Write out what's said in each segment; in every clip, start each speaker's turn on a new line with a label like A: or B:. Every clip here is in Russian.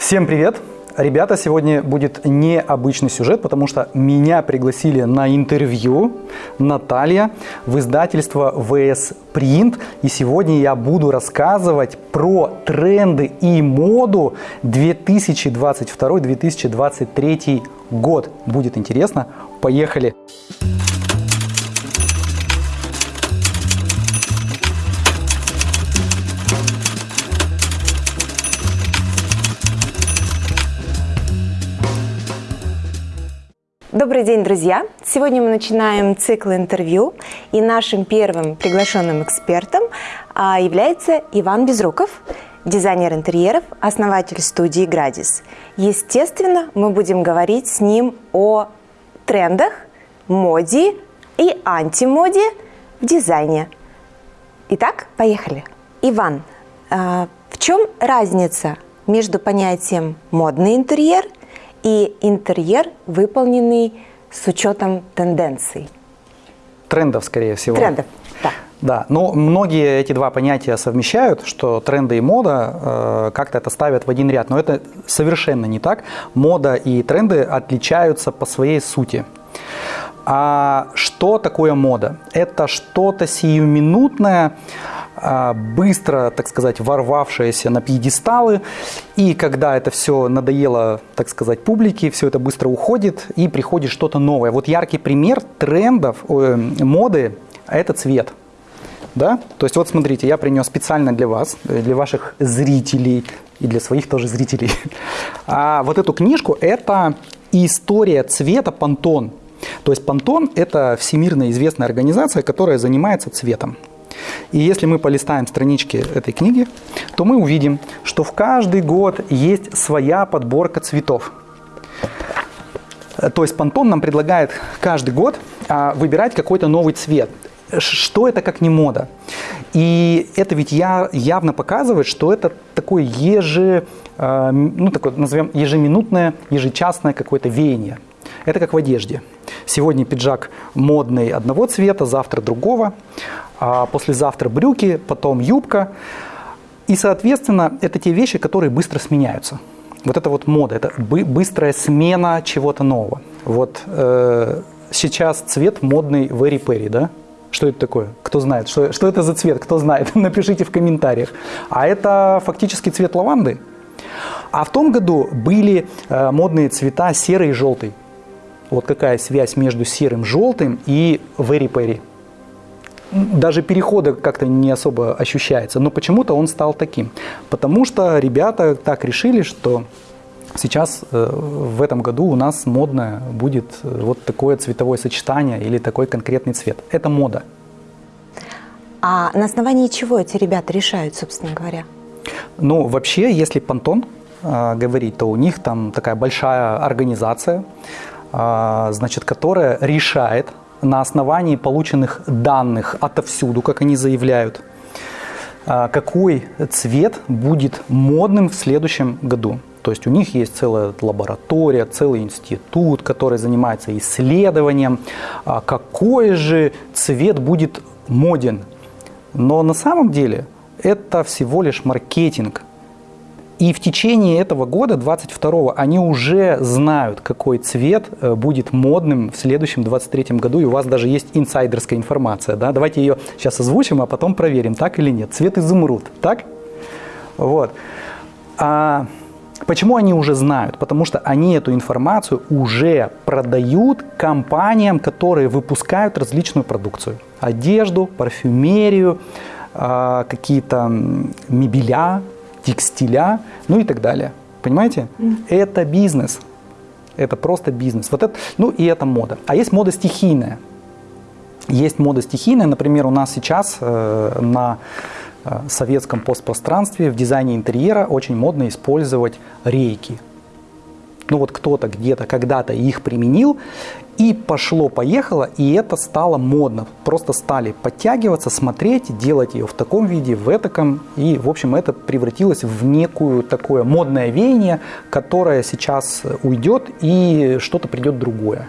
A: Всем привет! Ребята, сегодня будет необычный сюжет, потому что меня пригласили на интервью Наталья в издательство VS Print. И сегодня я буду рассказывать про тренды и моду 2022-2023 год. Будет интересно. Поехали!
B: Добрый день, друзья! Сегодня мы начинаем цикл интервью, и нашим первым приглашенным экспертом а, является Иван Безруков, дизайнер интерьеров, основатель студии «Градис». Естественно, мы будем говорить с ним о трендах, моде и антимоде в дизайне. Итак, поехали. Иван, а, в чем разница между понятием «модный интерьер» и интерьер, выполненный с учетом тенденций.
A: Трендов, скорее всего.
B: Трендов, да.
A: Да, но многие эти два понятия совмещают, что тренды и мода э, как-то это ставят в один ряд, но это совершенно не так. Мода и тренды отличаются по своей сути. А что такое мода? Это что-то сиюминутное, а, быстро, так сказать, ворвавшаяся на пьедесталы. И когда это все надоело, так сказать, публике, все это быстро уходит и приходит что-то новое. Вот яркий пример трендов, э, моды – это цвет. Да? То есть вот смотрите, я принес специально для вас, для ваших зрителей и для своих тоже зрителей. А вот эту книжку – это история цвета Пантон. То есть Пантон – это всемирно известная организация, которая занимается цветом. И если мы полистаем странички этой книги, то мы увидим, что в каждый год есть своя подборка цветов. То есть Пантон нам предлагает каждый год а, выбирать какой-то новый цвет. Что это как не мода? И это ведь я, явно показывает, что это такое еже, а, ну, такое, назовем, ежеминутное, ежечасное какое-то веяние. Это как в одежде. Сегодня пиджак модный одного цвета, завтра другого а послезавтра брюки, потом юбка. И, соответственно, это те вещи, которые быстро сменяются. Вот это вот мода, это быстрая смена чего-то нового. Вот э, сейчас цвет модный Very Perry, да? Что это такое? Кто знает? Что, что это за цвет? Кто знает? Напишите в комментариях. А это фактически цвет лаванды. А в том году были э, модные цвета серый и желтый. Вот какая связь между серым, желтым и Very Perry даже перехода как-то не особо ощущается, но почему-то он стал таким. Потому что ребята так решили, что сейчас э, в этом году у нас модное будет э, вот такое цветовое сочетание или такой конкретный цвет. Это мода.
B: А на основании чего эти ребята решают, собственно говоря?
A: Ну, вообще, если Пантон э, говорить, то у них там такая большая организация, значит, которая решает на основании полученных данных отовсюду, как они заявляют, а, какой цвет будет модным в следующем году. То есть у них есть целая лаборатория, целый институт, который занимается исследованием, а, какой же цвет будет моден. Но на самом деле это всего лишь маркетинг – и в течение этого года, 22-го, они уже знают, какой цвет э, будет модным в следующем 23-м году, и у вас даже есть инсайдерская информация. Да? Давайте ее сейчас озвучим, а потом проверим, так или нет. Цвет изумруд, так? Вот. А почему они уже знают? Потому что они эту информацию уже продают компаниям, которые выпускают различную продукцию. Одежду, парфюмерию, а, какие-то мебеля, текстиля, ну и так далее. Понимаете? Mm. Это бизнес. Это просто бизнес. Вот это, ну и это мода. А есть мода стихийная. Есть мода стихийная, например, у нас сейчас э, на э, советском постпространстве в дизайне интерьера очень модно использовать рейки. Ну вот кто-то где-то когда-то их применил, и пошло-поехало, и это стало модно. Просто стали подтягиваться, смотреть, делать ее в таком виде, в этом. И, в общем, это превратилось в некую такое модное веяние, которое сейчас уйдет, и что-то придет другое.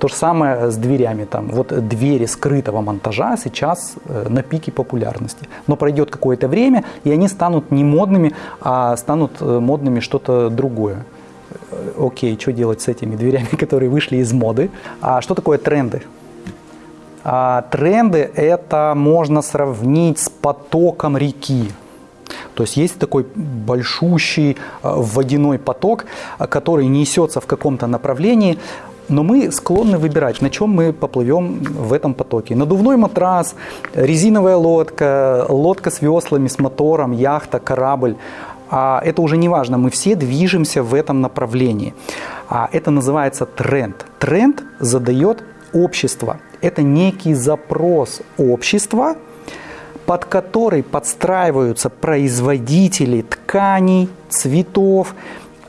A: То же самое с дверями. Там, вот двери скрытого монтажа сейчас э, на пике популярности. Но пройдет какое-то время, и они станут не модными, а станут э, модными что-то другое. Э, окей, что делать с этими дверями, которые вышли из моды? А что такое тренды? А тренды это можно сравнить с потоком реки. То есть есть такой большущий водяной поток, который несется в каком-то направлении, но мы склонны выбирать, на чем мы поплывем в этом потоке. Надувной матрас, резиновая лодка, лодка с веслами, с мотором, яхта, корабль. А это уже не важно, мы все движемся в этом направлении. А это называется тренд. Тренд задает общество. Это некий запрос общества, под который подстраиваются производители тканей, цветов,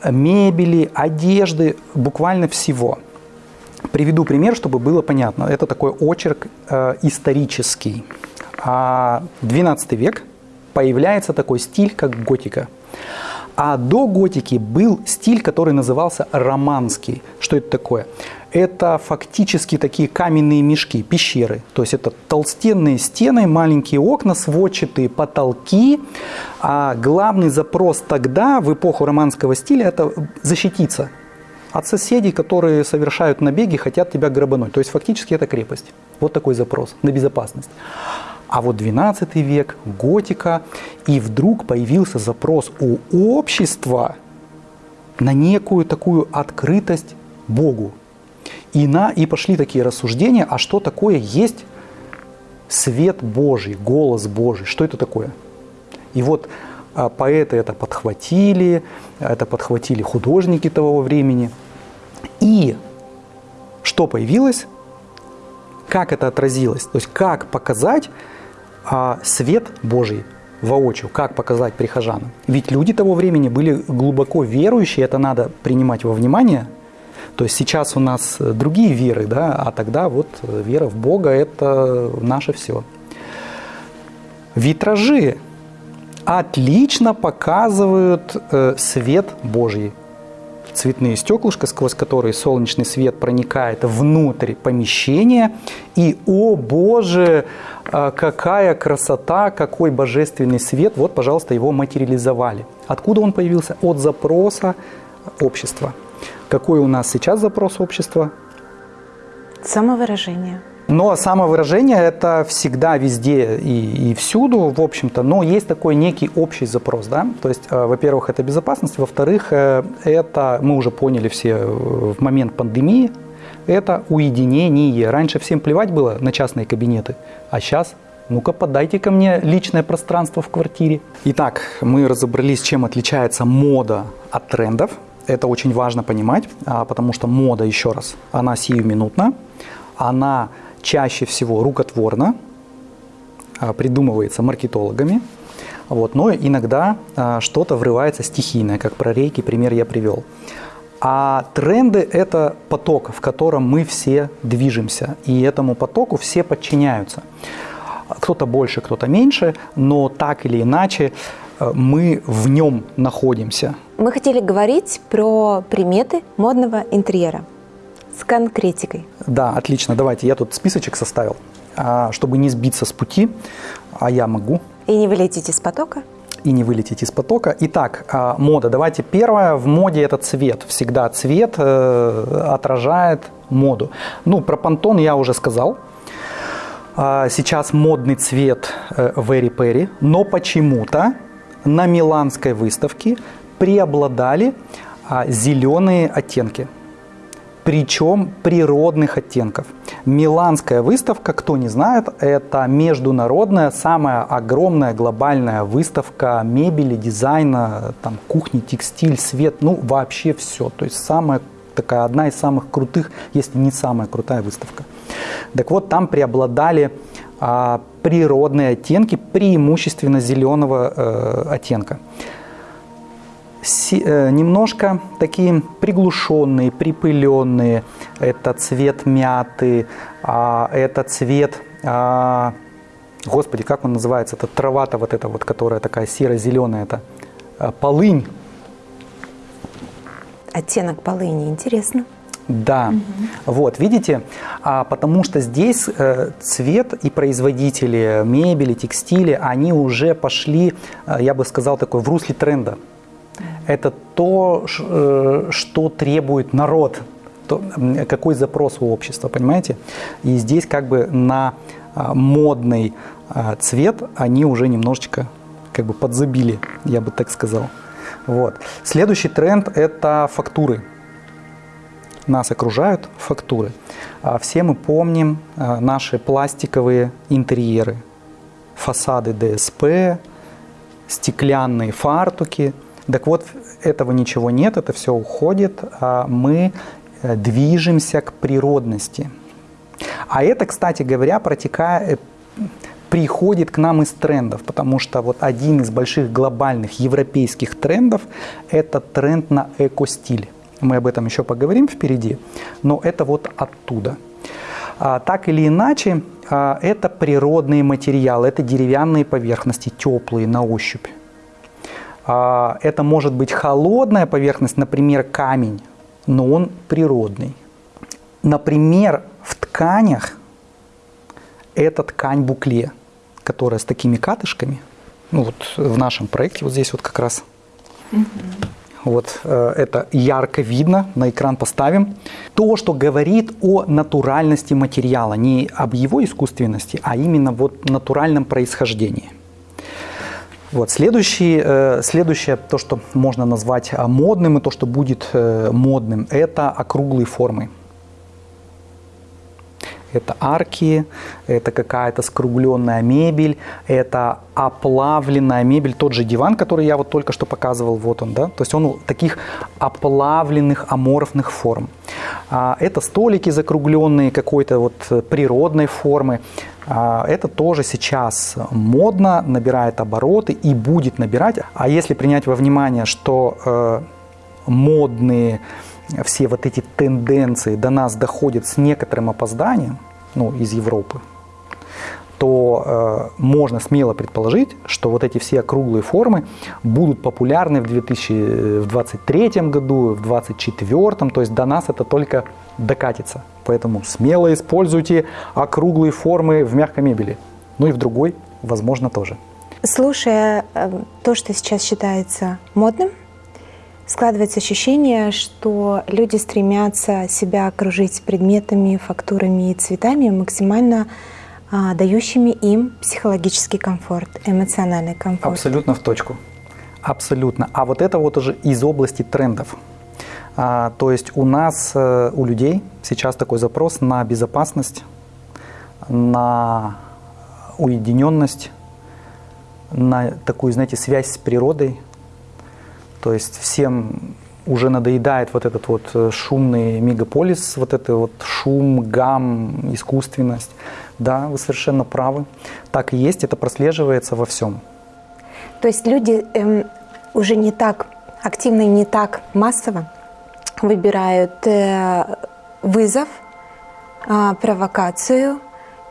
A: мебели, одежды, буквально всего – Приведу пример, чтобы было понятно. Это такой очерк э, исторический. А 12 век появляется такой стиль, как готика. А до готики был стиль, который назывался романский. Что это такое? Это фактически такие каменные мешки, пещеры. То есть это толстенные стены, маленькие окна, сводчатые потолки. А главный запрос тогда, в эпоху романского стиля, это защититься от соседей, которые совершают набеги, хотят тебя грабануть. То есть фактически это крепость. Вот такой запрос на безопасность. А вот 12 век, готика, и вдруг появился запрос у общества на некую такую открытость Богу. И, на, и пошли такие рассуждения, а что такое есть свет Божий, голос Божий, что это такое? И вот поэты это подхватили, это подхватили художники того времени – и что появилось, как это отразилось, то есть как показать а, свет Божий воочию, как показать прихожанам. Ведь люди того времени были глубоко верующие, это надо принимать во внимание. То есть сейчас у нас другие веры, да, а тогда вот вера в Бога – это наше все. Витражи отлично показывают э, свет Божий цветные стеклышко, сквозь которые солнечный свет проникает внутрь помещения. И, о боже, а, какая красота, какой божественный свет. Вот, пожалуйста, его материализовали. Откуда он появился? От запроса общества. Какой у нас сейчас запрос общества?
B: Самовыражение.
A: Но самовыражение это всегда везде и, и всюду, в общем-то, но есть такой некий общий запрос, да, то есть, э, во-первых, это безопасность, во-вторых, э, это, мы уже поняли все э, в момент пандемии, это уединение. Раньше всем плевать было на частные кабинеты, а сейчас ну-ка подайте ко мне личное пространство в квартире. Итак, мы разобрались, чем отличается мода от трендов. Это очень важно понимать, а, потому что мода, еще раз, она сиюминутна, она чаще всего рукотворно, а, придумывается маркетологами, вот, но иногда а, что-то врывается стихийное, как про рейки, пример я привел. А тренды – это поток, в котором мы все движемся, и этому потоку все подчиняются. Кто-то больше, кто-то меньше, но так или иначе а, мы в нем находимся.
B: Мы хотели говорить про приметы модного интерьера с конкретикой.
A: Да, отлично. Давайте, я тут списочек составил, а, чтобы не сбиться с пути, а я могу.
B: И не вылететь из потока?
A: И не вылететь из потока. Итак, а, мода. Давайте первое. В моде это цвет. Всегда цвет э, отражает моду. Ну, про понтон я уже сказал. А, сейчас модный цвет э, Very Perry, но почему-то на Миланской выставке преобладали зеленые оттенки причем природных оттенков. Миланская выставка, кто не знает, это международная, самая огромная глобальная выставка мебели, дизайна, там, кухни, текстиль, свет, ну вообще все. То есть самая такая одна из самых крутых, если не самая крутая выставка. Так вот, там преобладали а, природные оттенки, преимущественно зеленого э, оттенка. Э, немножко такие приглушенные, припыленные. Это цвет мяты, а, это цвет, а, господи, как он называется, это трава-то вот эта вот, которая такая серо-зеленая, это а, полынь.
B: Оттенок полыни, интересно.
A: Да, угу. вот, видите, а, потому что здесь э, цвет и производители мебели, текстиля, они уже пошли, э, я бы сказал, такой в русле тренда. Это то, э, что требует народ, какой запрос у общества, понимаете? И здесь как бы на а, модный а, цвет они уже немножечко как бы подзабили, я бы так сказал. Вот. Следующий тренд – это фактуры. Нас окружают фактуры. А, все мы помним наши пластиковые интерьеры, фасады ДСП, стеклянные фартуки. Так вот, этого ничего нет, это все уходит. Мы Э, движемся к природности. А это, кстати говоря, протекает, э, приходит к нам из трендов, потому что вот один из больших глобальных европейских трендов – это тренд на эко-стиль. Мы об этом еще поговорим впереди, но это вот оттуда. А, так или иначе, а, это природные материалы, это деревянные поверхности, теплые на ощупь. А, это может быть холодная поверхность, например, камень, но он природный. Например, в тканях это ткань букле, которая с такими катышками. Ну вот в нашем проекте вот здесь вот как раз. Угу. Вот э, это ярко видно, на экран поставим. То, что говорит о натуральности материала, не об его искусственности, а именно вот натуральном происхождении. Вот. Следующий, э, следующее, то, что можно назвать э, модным, и то, что будет э, модным, это округлые формы. Это арки, это какая-то скругленная мебель, это оплавленная мебель. Тот же диван, который я вот только что показывал, вот он, да. То есть он таких оплавленных аморфных форм. А, это столики закругленные какой-то вот природной формы. А, это тоже сейчас модно, набирает обороты и будет набирать. А если принять во внимание, что э, модные все вот эти тенденции до нас доходят с некоторым опозданием, ну, из Европы, то э, можно смело предположить, что вот эти все округлые формы будут популярны в 2023 году, в 2024, то есть до нас это только докатится. Поэтому смело используйте округлые формы в мягкой мебели. Ну и в другой, возможно, тоже.
B: Слушая э, то, что сейчас считается модным, складывается ощущение, что люди стремятся себя окружить предметами, фактурами и цветами максимально а, дающими им психологический комфорт, эмоциональный комфорт.
A: Абсолютно в точку. Абсолютно. А вот это вот уже из области трендов. А, то есть у нас, э, у людей сейчас такой запрос на безопасность, на уединенность, на такую, знаете, связь с природой. То есть всем уже надоедает вот этот вот э, шумный мегаполис, вот это вот шум, гам, искусственность. Да, вы совершенно правы. Так и есть, это прослеживается во всем.
B: То есть люди эм, уже не так активно и не так массово выбирают э, вызов, э, провокацию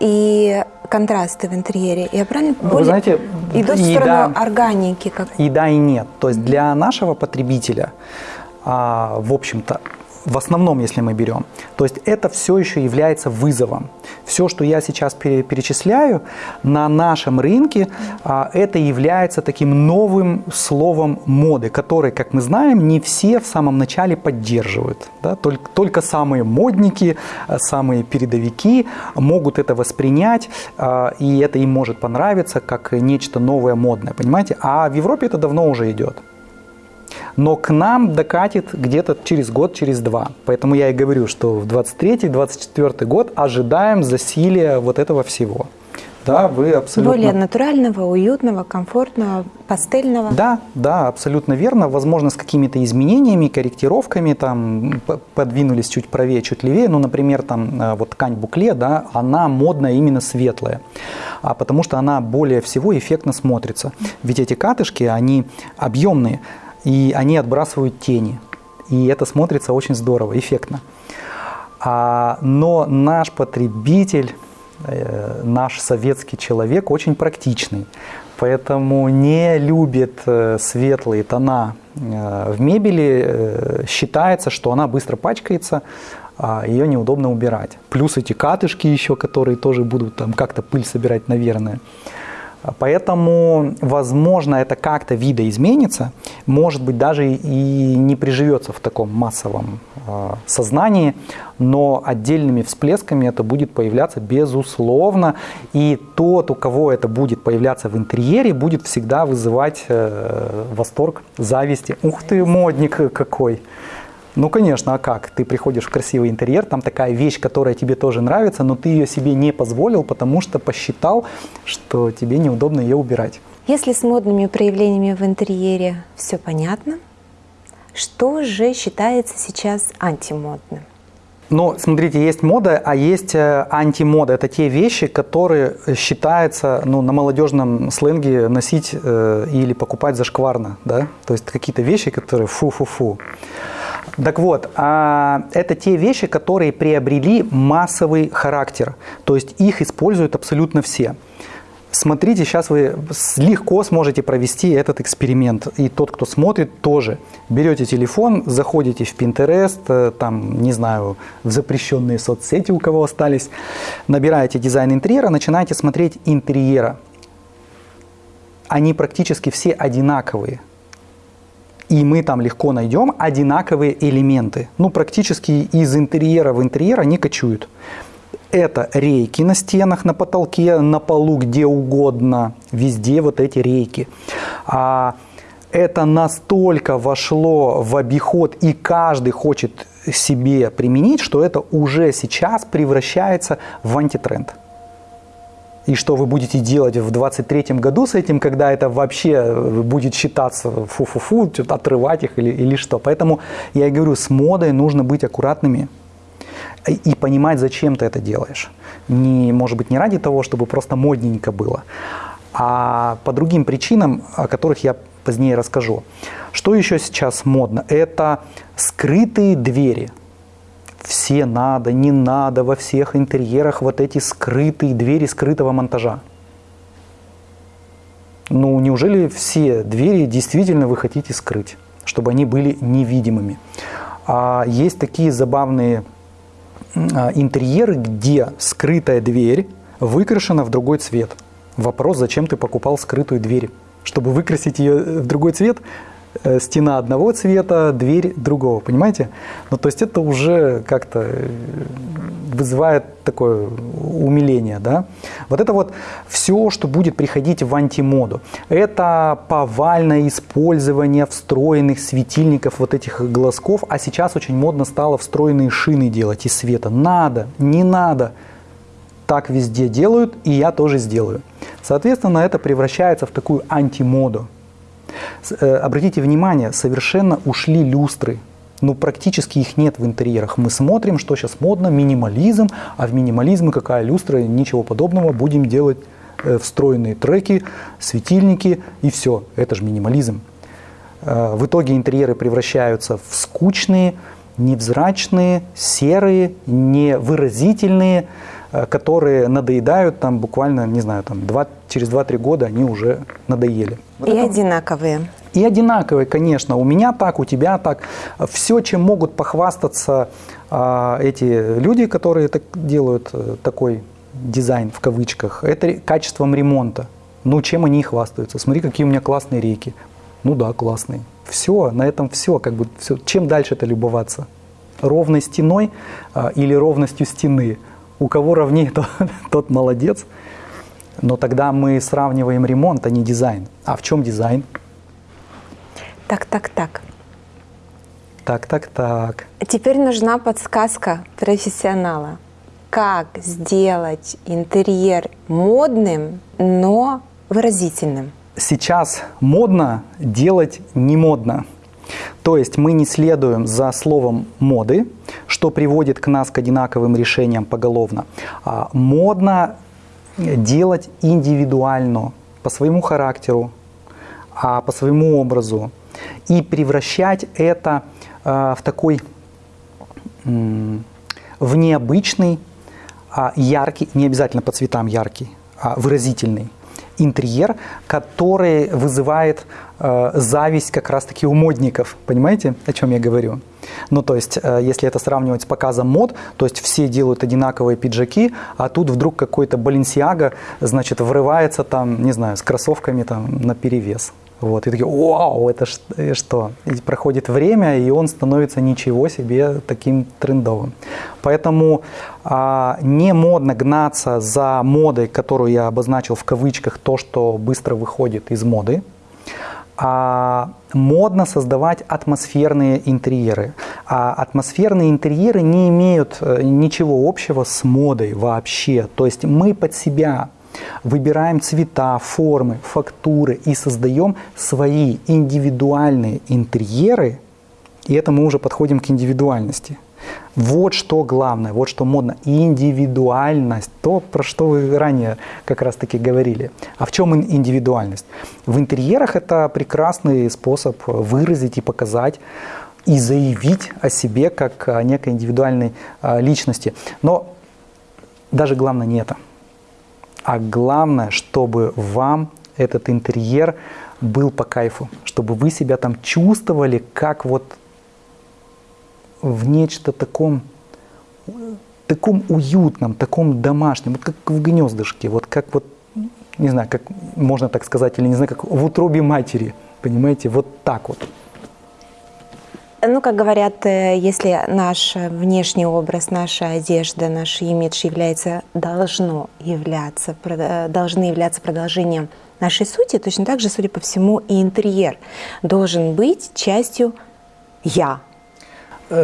B: и контрасты в интерьере. Я правильно
A: Вы более знаете,
B: идут в сторону да, органики? Как...
A: И да, и нет. То есть для нашего потребителя, а, в общем-то, в основном, если мы берем. То есть это все еще является вызовом. Все, что я сейчас перечисляю, на нашем рынке а, это является таким новым словом моды, который, как мы знаем, не все в самом начале поддерживают. Да? Только, только самые модники, а, самые передовики могут это воспринять, а, и это им может понравиться как нечто новое, модное, понимаете? А в Европе это давно уже идет но к нам докатит где-то через год, через два. Поэтому я и говорю, что в 23-24 год ожидаем засилия вот этого всего. Да, вы абсолютно...
B: Более натурального, уютного, комфортного, пастельного.
A: Да, да, абсолютно верно. Возможно, с какими-то изменениями, корректировками, там, подвинулись чуть правее, чуть левее. Ну, например, там, э, вот ткань букле, да, она модная именно светлая, а потому что она более всего эффектно смотрится. Ведь эти катышки, они объемные и они отбрасывают тени. И это смотрится очень здорово, эффектно. А, но наш потребитель, э, наш советский человек очень практичный, поэтому не любит э, светлые тона э, в мебели. Считается, что она быстро пачкается, а, ее неудобно убирать. Плюс эти катышки еще, которые тоже будут там как-то пыль собирать, наверное. Поэтому, возможно, это как-то видоизменится, может быть, даже и не приживется в таком массовом э, сознании, но отдельными всплесками это будет появляться безусловно. И тот, у кого это будет появляться в интерьере, будет всегда вызывать э, восторг, зависти. Ух ты, модник какой! Ну, конечно, а как? Ты приходишь в красивый интерьер, там такая вещь, которая тебе тоже нравится, но ты ее себе не позволил, потому что посчитал, что тебе неудобно ее убирать.
B: Если с модными проявлениями в интерьере все понятно, что же считается сейчас антимодным?
A: Ну, смотрите, есть мода, а есть э, антимода. Это те вещи, которые считаются ну, на молодежном сленге носить э, или покупать зашкварно. Да? То есть какие-то вещи, которые фу-фу-фу. Так вот, а, это те вещи, которые приобрели массовый характер. То есть их используют абсолютно все. Смотрите, сейчас вы легко сможете провести этот эксперимент. И тот, кто смотрит, тоже. Берете телефон, заходите в Pinterest, э, там, не знаю, в запрещенные соцсети у кого остались, набираете дизайн интерьера, начинаете смотреть интерьера. Они практически все одинаковые и мы там легко найдем одинаковые элементы. Ну, практически из интерьера в интерьер они кочуют. Это рейки на стенах, на потолке, на полу, где угодно. Везде вот эти рейки. А это настолько вошло в обиход, и каждый хочет себе применить, что это уже сейчас превращается в антитренд и что вы будете делать в 23 году с этим, когда это вообще э, будет считаться фу-фу-фу, отрывать их или, или что. Поэтому я и говорю, с модой нужно быть аккуратными и понимать, зачем ты это делаешь. Не, может быть, не ради того, чтобы просто модненько было, а по другим причинам, о которых я позднее расскажу. Что еще сейчас модно? Это скрытые двери – все надо, не надо, во всех интерьерах вот эти скрытые двери скрытого монтажа. Ну, неужели все двери действительно вы хотите скрыть, чтобы они были невидимыми? А есть такие забавные а, интерьеры, где скрытая дверь выкрашена в другой цвет. Вопрос, зачем ты покупал скрытую дверь? Чтобы выкрасить ее в другой цвет, Э, стена одного цвета, дверь другого, понимаете? Ну, то есть это уже как-то э, вызывает такое умиление, да? Вот это вот все, что будет приходить в антимоду. Это повальное использование встроенных светильников, вот этих глазков, а сейчас очень модно стало встроенные шины делать из света. Надо, не надо. Так везде делают, и я тоже сделаю. Соответственно, это превращается в такую антимоду. Э, обратите внимание, совершенно ушли люстры. Ну, практически их нет в интерьерах. Мы смотрим, что сейчас модно, минимализм, а в минимализме какая люстра, ничего подобного, будем делать э, встроенные треки, светильники и все. Это же минимализм. Э, в итоге интерьеры превращаются в скучные, невзрачные, серые, невыразительные, которые надоедают там буквально, не знаю, там два, через 2-3 года они уже надоели.
B: Вот и это... одинаковые.
A: И одинаковые, конечно. У меня так, у тебя так. Все, чем могут похвастаться э, эти люди, которые так делают э, такой дизайн в кавычках, это качеством ремонта. Ну, чем они хвастаются? Смотри, какие у меня классные реки. Ну да, классные. Все, на этом все. Как бы, все. Чем дальше это любоваться? Ровной стеной э, или ровностью стены? У кого ровнее, тот, тот молодец. Но тогда мы сравниваем ремонт, а не дизайн. А в чем дизайн?
B: Так, так, так.
A: Так, так, так.
B: Теперь нужна подсказка профессионала. Как сделать интерьер модным, но выразительным?
A: Сейчас модно делать не модно. То есть мы не следуем за словом моды, что приводит к нас к одинаковым решениям поголовно. А модно делать индивидуально, по своему характеру, а по своему образу, и превращать это э, в такой, в необычный, э, яркий, не обязательно по цветам яркий, а выразительный, интерьер, который вызывает э, зависть как раз-таки у модников. Понимаете, о чем я говорю? Ну, то есть, э, если это сравнивать с показом мод, то есть все делают одинаковые пиджаки, а тут вдруг какой-то Баленсиага, значит, врывается там, не знаю, с кроссовками там на перевес. Вот, и такие, вау, это э, что? И проходит время, и он становится ничего себе таким трендовым. Поэтому а, не модно гнаться за модой, которую я обозначил в кавычках, то, что быстро выходит из моды, а модно создавать атмосферные интерьеры. А атмосферные интерьеры не имеют э, ничего общего с модой вообще. То есть мы под себя Выбираем цвета, формы, фактуры и создаем свои индивидуальные интерьеры, и это мы уже подходим к индивидуальности. Вот что главное, вот что модно. Индивидуальность, то, про что вы ранее как раз таки говорили. А в чем индивидуальность? В интерьерах это прекрасный способ выразить и показать и заявить о себе как о некой индивидуальной а, личности. Но даже главное не это. А главное, чтобы вам этот интерьер был по кайфу, чтобы вы себя там чувствовали как вот в нечто таком, таком уютном, таком домашнем, вот как в гнездышке, вот как вот, не знаю, как можно так сказать, или не знаю, как в утробе матери, понимаете, вот так вот.
B: Ну, как говорят, э, если наш внешний образ, наша одежда, наш имидж является, должно являться, э, должны являться продолжением нашей сути, точно так же, судя по всему, и интерьер должен быть частью «я»,
A: э,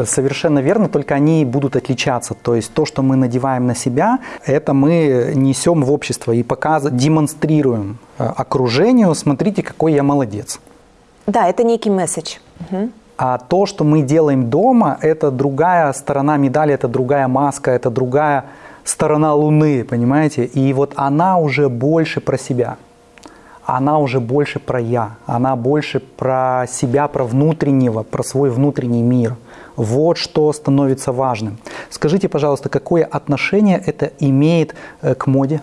A: Совершенно верно, только они будут отличаться. То есть то, что мы надеваем на себя, это мы несем в общество и показываем, демонстрируем окружению, смотрите, какой я молодец.
B: Да, это некий месседж. Угу.
A: А то, что мы делаем дома, это другая сторона медали, это другая маска, это другая сторона Луны, понимаете? И вот она уже больше про себя. Она уже больше про я. Она больше про себя, про внутреннего, про свой внутренний мир. Вот что становится важным. Скажите, пожалуйста, какое отношение это имеет э, к моде,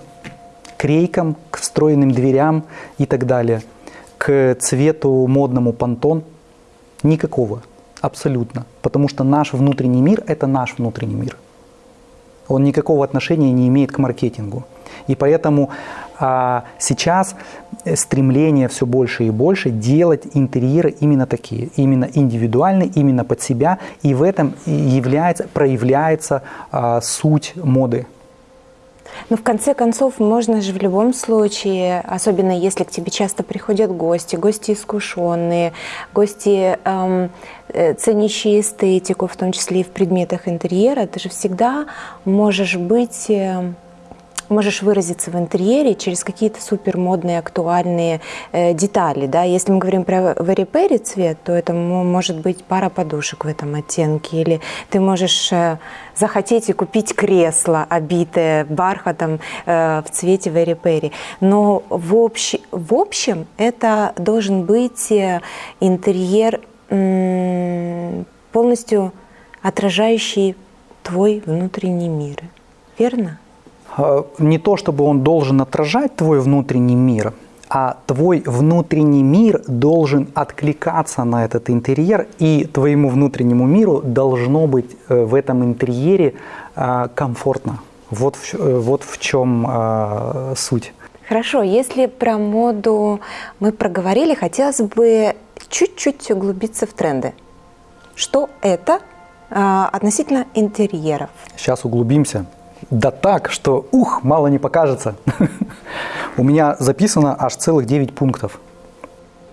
A: к рейкам, к встроенным дверям и так далее, к цвету модному понтон – Никакого. Абсолютно. Потому что наш внутренний мир – это наш внутренний мир. Он никакого отношения не имеет к маркетингу. И поэтому а, сейчас стремление все больше и больше делать интерьеры именно такие, именно индивидуальные, именно под себя. И в этом является, проявляется а, суть моды.
B: Но в конце концов, можно же в любом случае, особенно если к тебе часто приходят гости, гости искушенные, гости, эм, э, ценящие эстетику, в том числе и в предметах интерьера, ты же всегда можешь быть... Э, можешь выразиться в интерьере через какие-то супер модные, актуальные э, детали. Да? Если мы говорим про варипери цвет, то это может быть пара подушек в этом оттенке. Или ты можешь э, захотеть и купить кресло, обитое бархатом э, в цвете варипери. Но в, общ... в общем это должен быть э, интерьер полностью отражающий твой внутренний мир. Верно?
A: Э, не то чтобы он должен отражать твой внутренний мир, а твой внутренний мир должен откликаться на этот интерьер, и твоему внутреннему миру должно быть э, в этом интерьере э, комфортно. Вот, вот в чем суть.
B: Хорошо, если про моду мы проговорили, хотелось бы чуть-чуть углубиться в тренды. Что это относительно интерьеров?
A: Сейчас углубимся. Да так, что ух, мало не покажется. У меня записано аж целых 9 пунктов.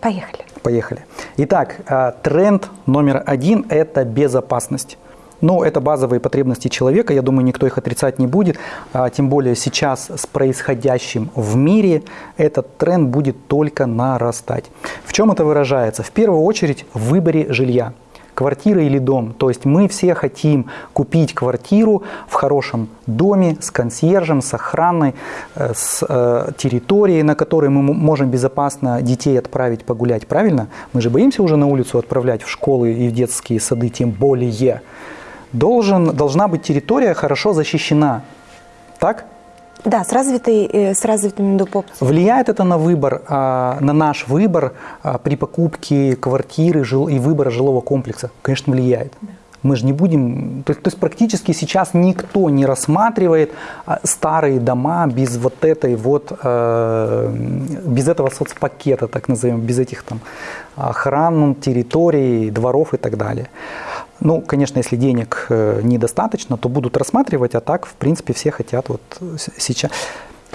B: Поехали.
A: Поехали. Итак, а, тренд номер один – это безопасность. Ну, это базовые потребности человека, я думаю, никто их отрицать не будет. А, тем более сейчас с происходящим в мире этот тренд будет только нарастать. В чем это выражается? В первую очередь в выборе жилья квартира или дом. То есть мы все хотим купить квартиру в хорошем доме с консьержем, с охраной, э, с э, территорией, на которой мы можем безопасно детей отправить погулять. Правильно? Мы же боимся уже на улицу отправлять в школы и в детские сады, тем более. Должен, должна быть территория хорошо защищена. Так?
B: Да, с, развитой, э, с развитым доп. опцией.
A: Влияет это на выбор, а, на наш выбор а, при покупке квартиры и выбора жилого комплекса? Конечно, влияет. Мы же не будем, то, то есть практически сейчас никто не рассматривает а, старые дома без вот этой вот, э, без этого соцпакета, так назовем, без этих там охран территорий, дворов и так далее. Ну, конечно, если денег э, недостаточно, то будут рассматривать, а так, в принципе, все хотят вот сейчас.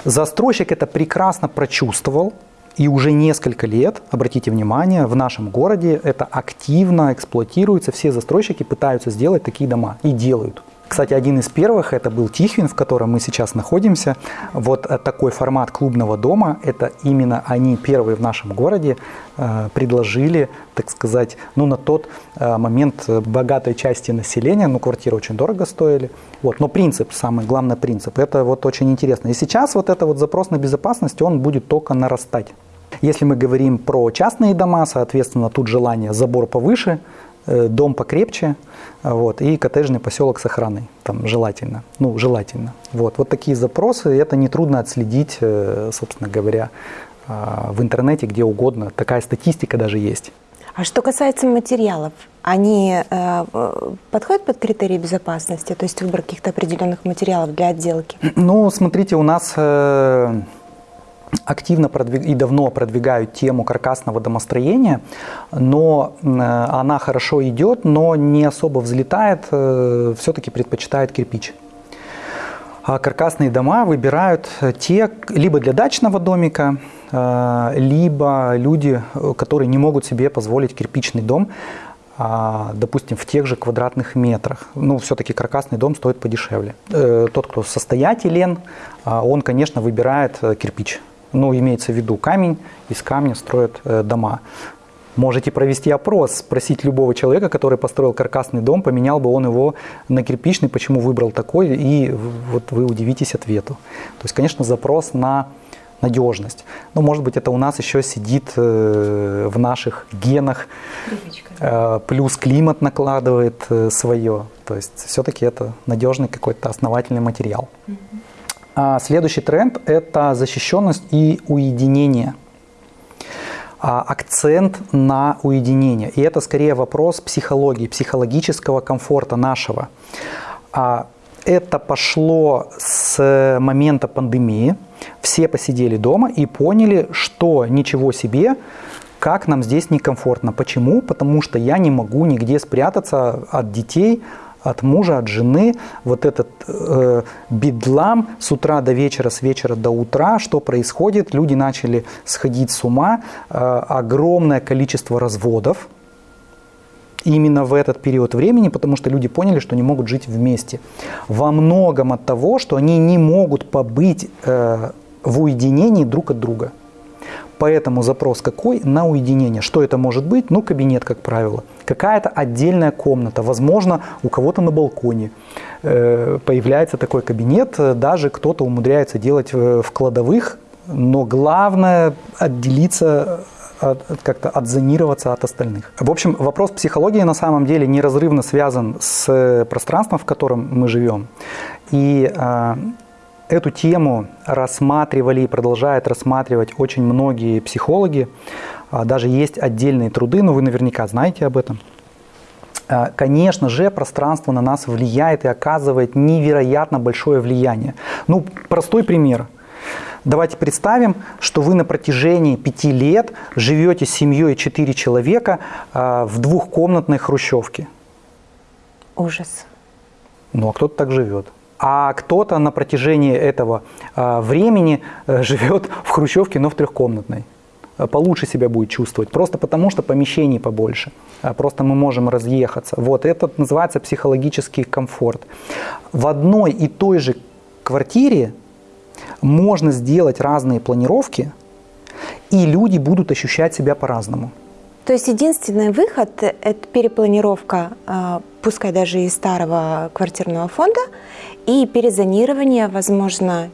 A: Застройщик это прекрасно прочувствовал, и уже несколько лет, обратите внимание, в нашем городе это активно эксплуатируется, все застройщики пытаются сделать такие дома и делают. Кстати, один из первых это был Тихвин, в котором мы сейчас находимся. Вот э, такой формат клубного дома, это именно они первые в нашем городе э, предложили, так сказать, ну на тот э, момент э, богатой части населения, ну квартиры очень дорого стоили. Вот, но принцип, самый главный принцип, это вот очень интересно. И сейчас вот это вот запрос на безопасность, он будет только нарастать. Если мы говорим про частные дома, соответственно, тут желание забор повыше, э, дом покрепче, вот, и коттеджный поселок с охраной, там желательно, ну, желательно. Вот, вот такие запросы, это нетрудно отследить, э, собственно говоря, а, в интернете, где угодно, такая статистика даже есть.
B: А что касается материалов, они э, э, подходят под критерии безопасности, то есть выбор каких-то определенных материалов для отделки?
A: Ну, смотрите, у нас э, активно продвиг- и давно продвигают тему каркасного домостроения, но э, она хорошо идет, но не особо взлетает, э, все-таки предпочитает кирпич. А каркасные дома выбирают те либо для дачного домика, э, либо люди, которые не могут себе позволить кирпичный дом, а, допустим, в тех же квадратных метрах. Ну, все-таки каркасный дом стоит подешевле. Тот, кто состоятелен, а, он, конечно, выбирает кирпич. Ну, имеется в виду камень, из камня строят э, дома. Можете провести опрос, спросить любого человека, который построил каркасный дом, поменял бы он его на кирпичный, почему выбрал такой, и вот вы удивитесь ответу. То есть, конечно, запрос на надежность. Но, может быть, это у нас еще сидит э, в наших генах, Э, плюс климат накладывает э, свое. То есть, все-таки это надежный какой-то основательный материал. А следующий тренд – это защищенность и уединение а, акцент на уединение. И это скорее вопрос психологии, психологического комфорта нашего. А, Это пошло с момента пандемии. Все посидели дома и поняли, что ничего себе, как нам здесь некомфортно. Почему? Потому что я не могу нигде спрятаться от детей, от мужа, от жены, вот этот э, бедлам с утра до вечера, с вечера до утра, что происходит, люди начали сходить с ума, э, огромное количество разводов, именно в этот период времени, потому что люди поняли, что не могут жить вместе. Во многом от того, что они не могут побыть э, в уединении друг от друга. Поэтому запрос какой? На уединение. Что это может быть? Ну, кабинет, как правило. Какая-то отдельная комната. Возможно, у кого-то на балконе э, появляется такой кабинет. Э, Даже кто-то умудряется делать в, в кладовых. Но главное отделиться от- от- как-то отзонироваться от остальных. В общем, вопрос психологии на самом деле неразрывно связан с э, пространством, в котором мы живем. И э, эту тему рассматривали и продолжают рассматривать очень многие психологи. А, Даже есть отдельные труды, но вы наверняка знаете об этом. А, Конечно же, пространство на нас влияет и оказывает невероятно большое влияние. Ну, простой пример. Давайте представим, что вы на протяжении пяти лет живете с семьей четыре человека а, в двухкомнатной хрущевке.
B: Ужас.
A: Ну, а кто-то так живет. А кто-то на протяжении этого а, времени э, живет в хрущевке, но в трехкомнатной. Э, Получше себя будет чувствовать, просто потому что помещений побольше. А Просто мы можем разъехаться. Вот это называется психологический комфорт. В одной и той же квартире можно сделать разные планировки, и люди будут ощущать себя по-разному.
B: То есть единственный выход – это перепланировка, а, пускай даже из старого квартирного фонда, и перезонирование, возможно,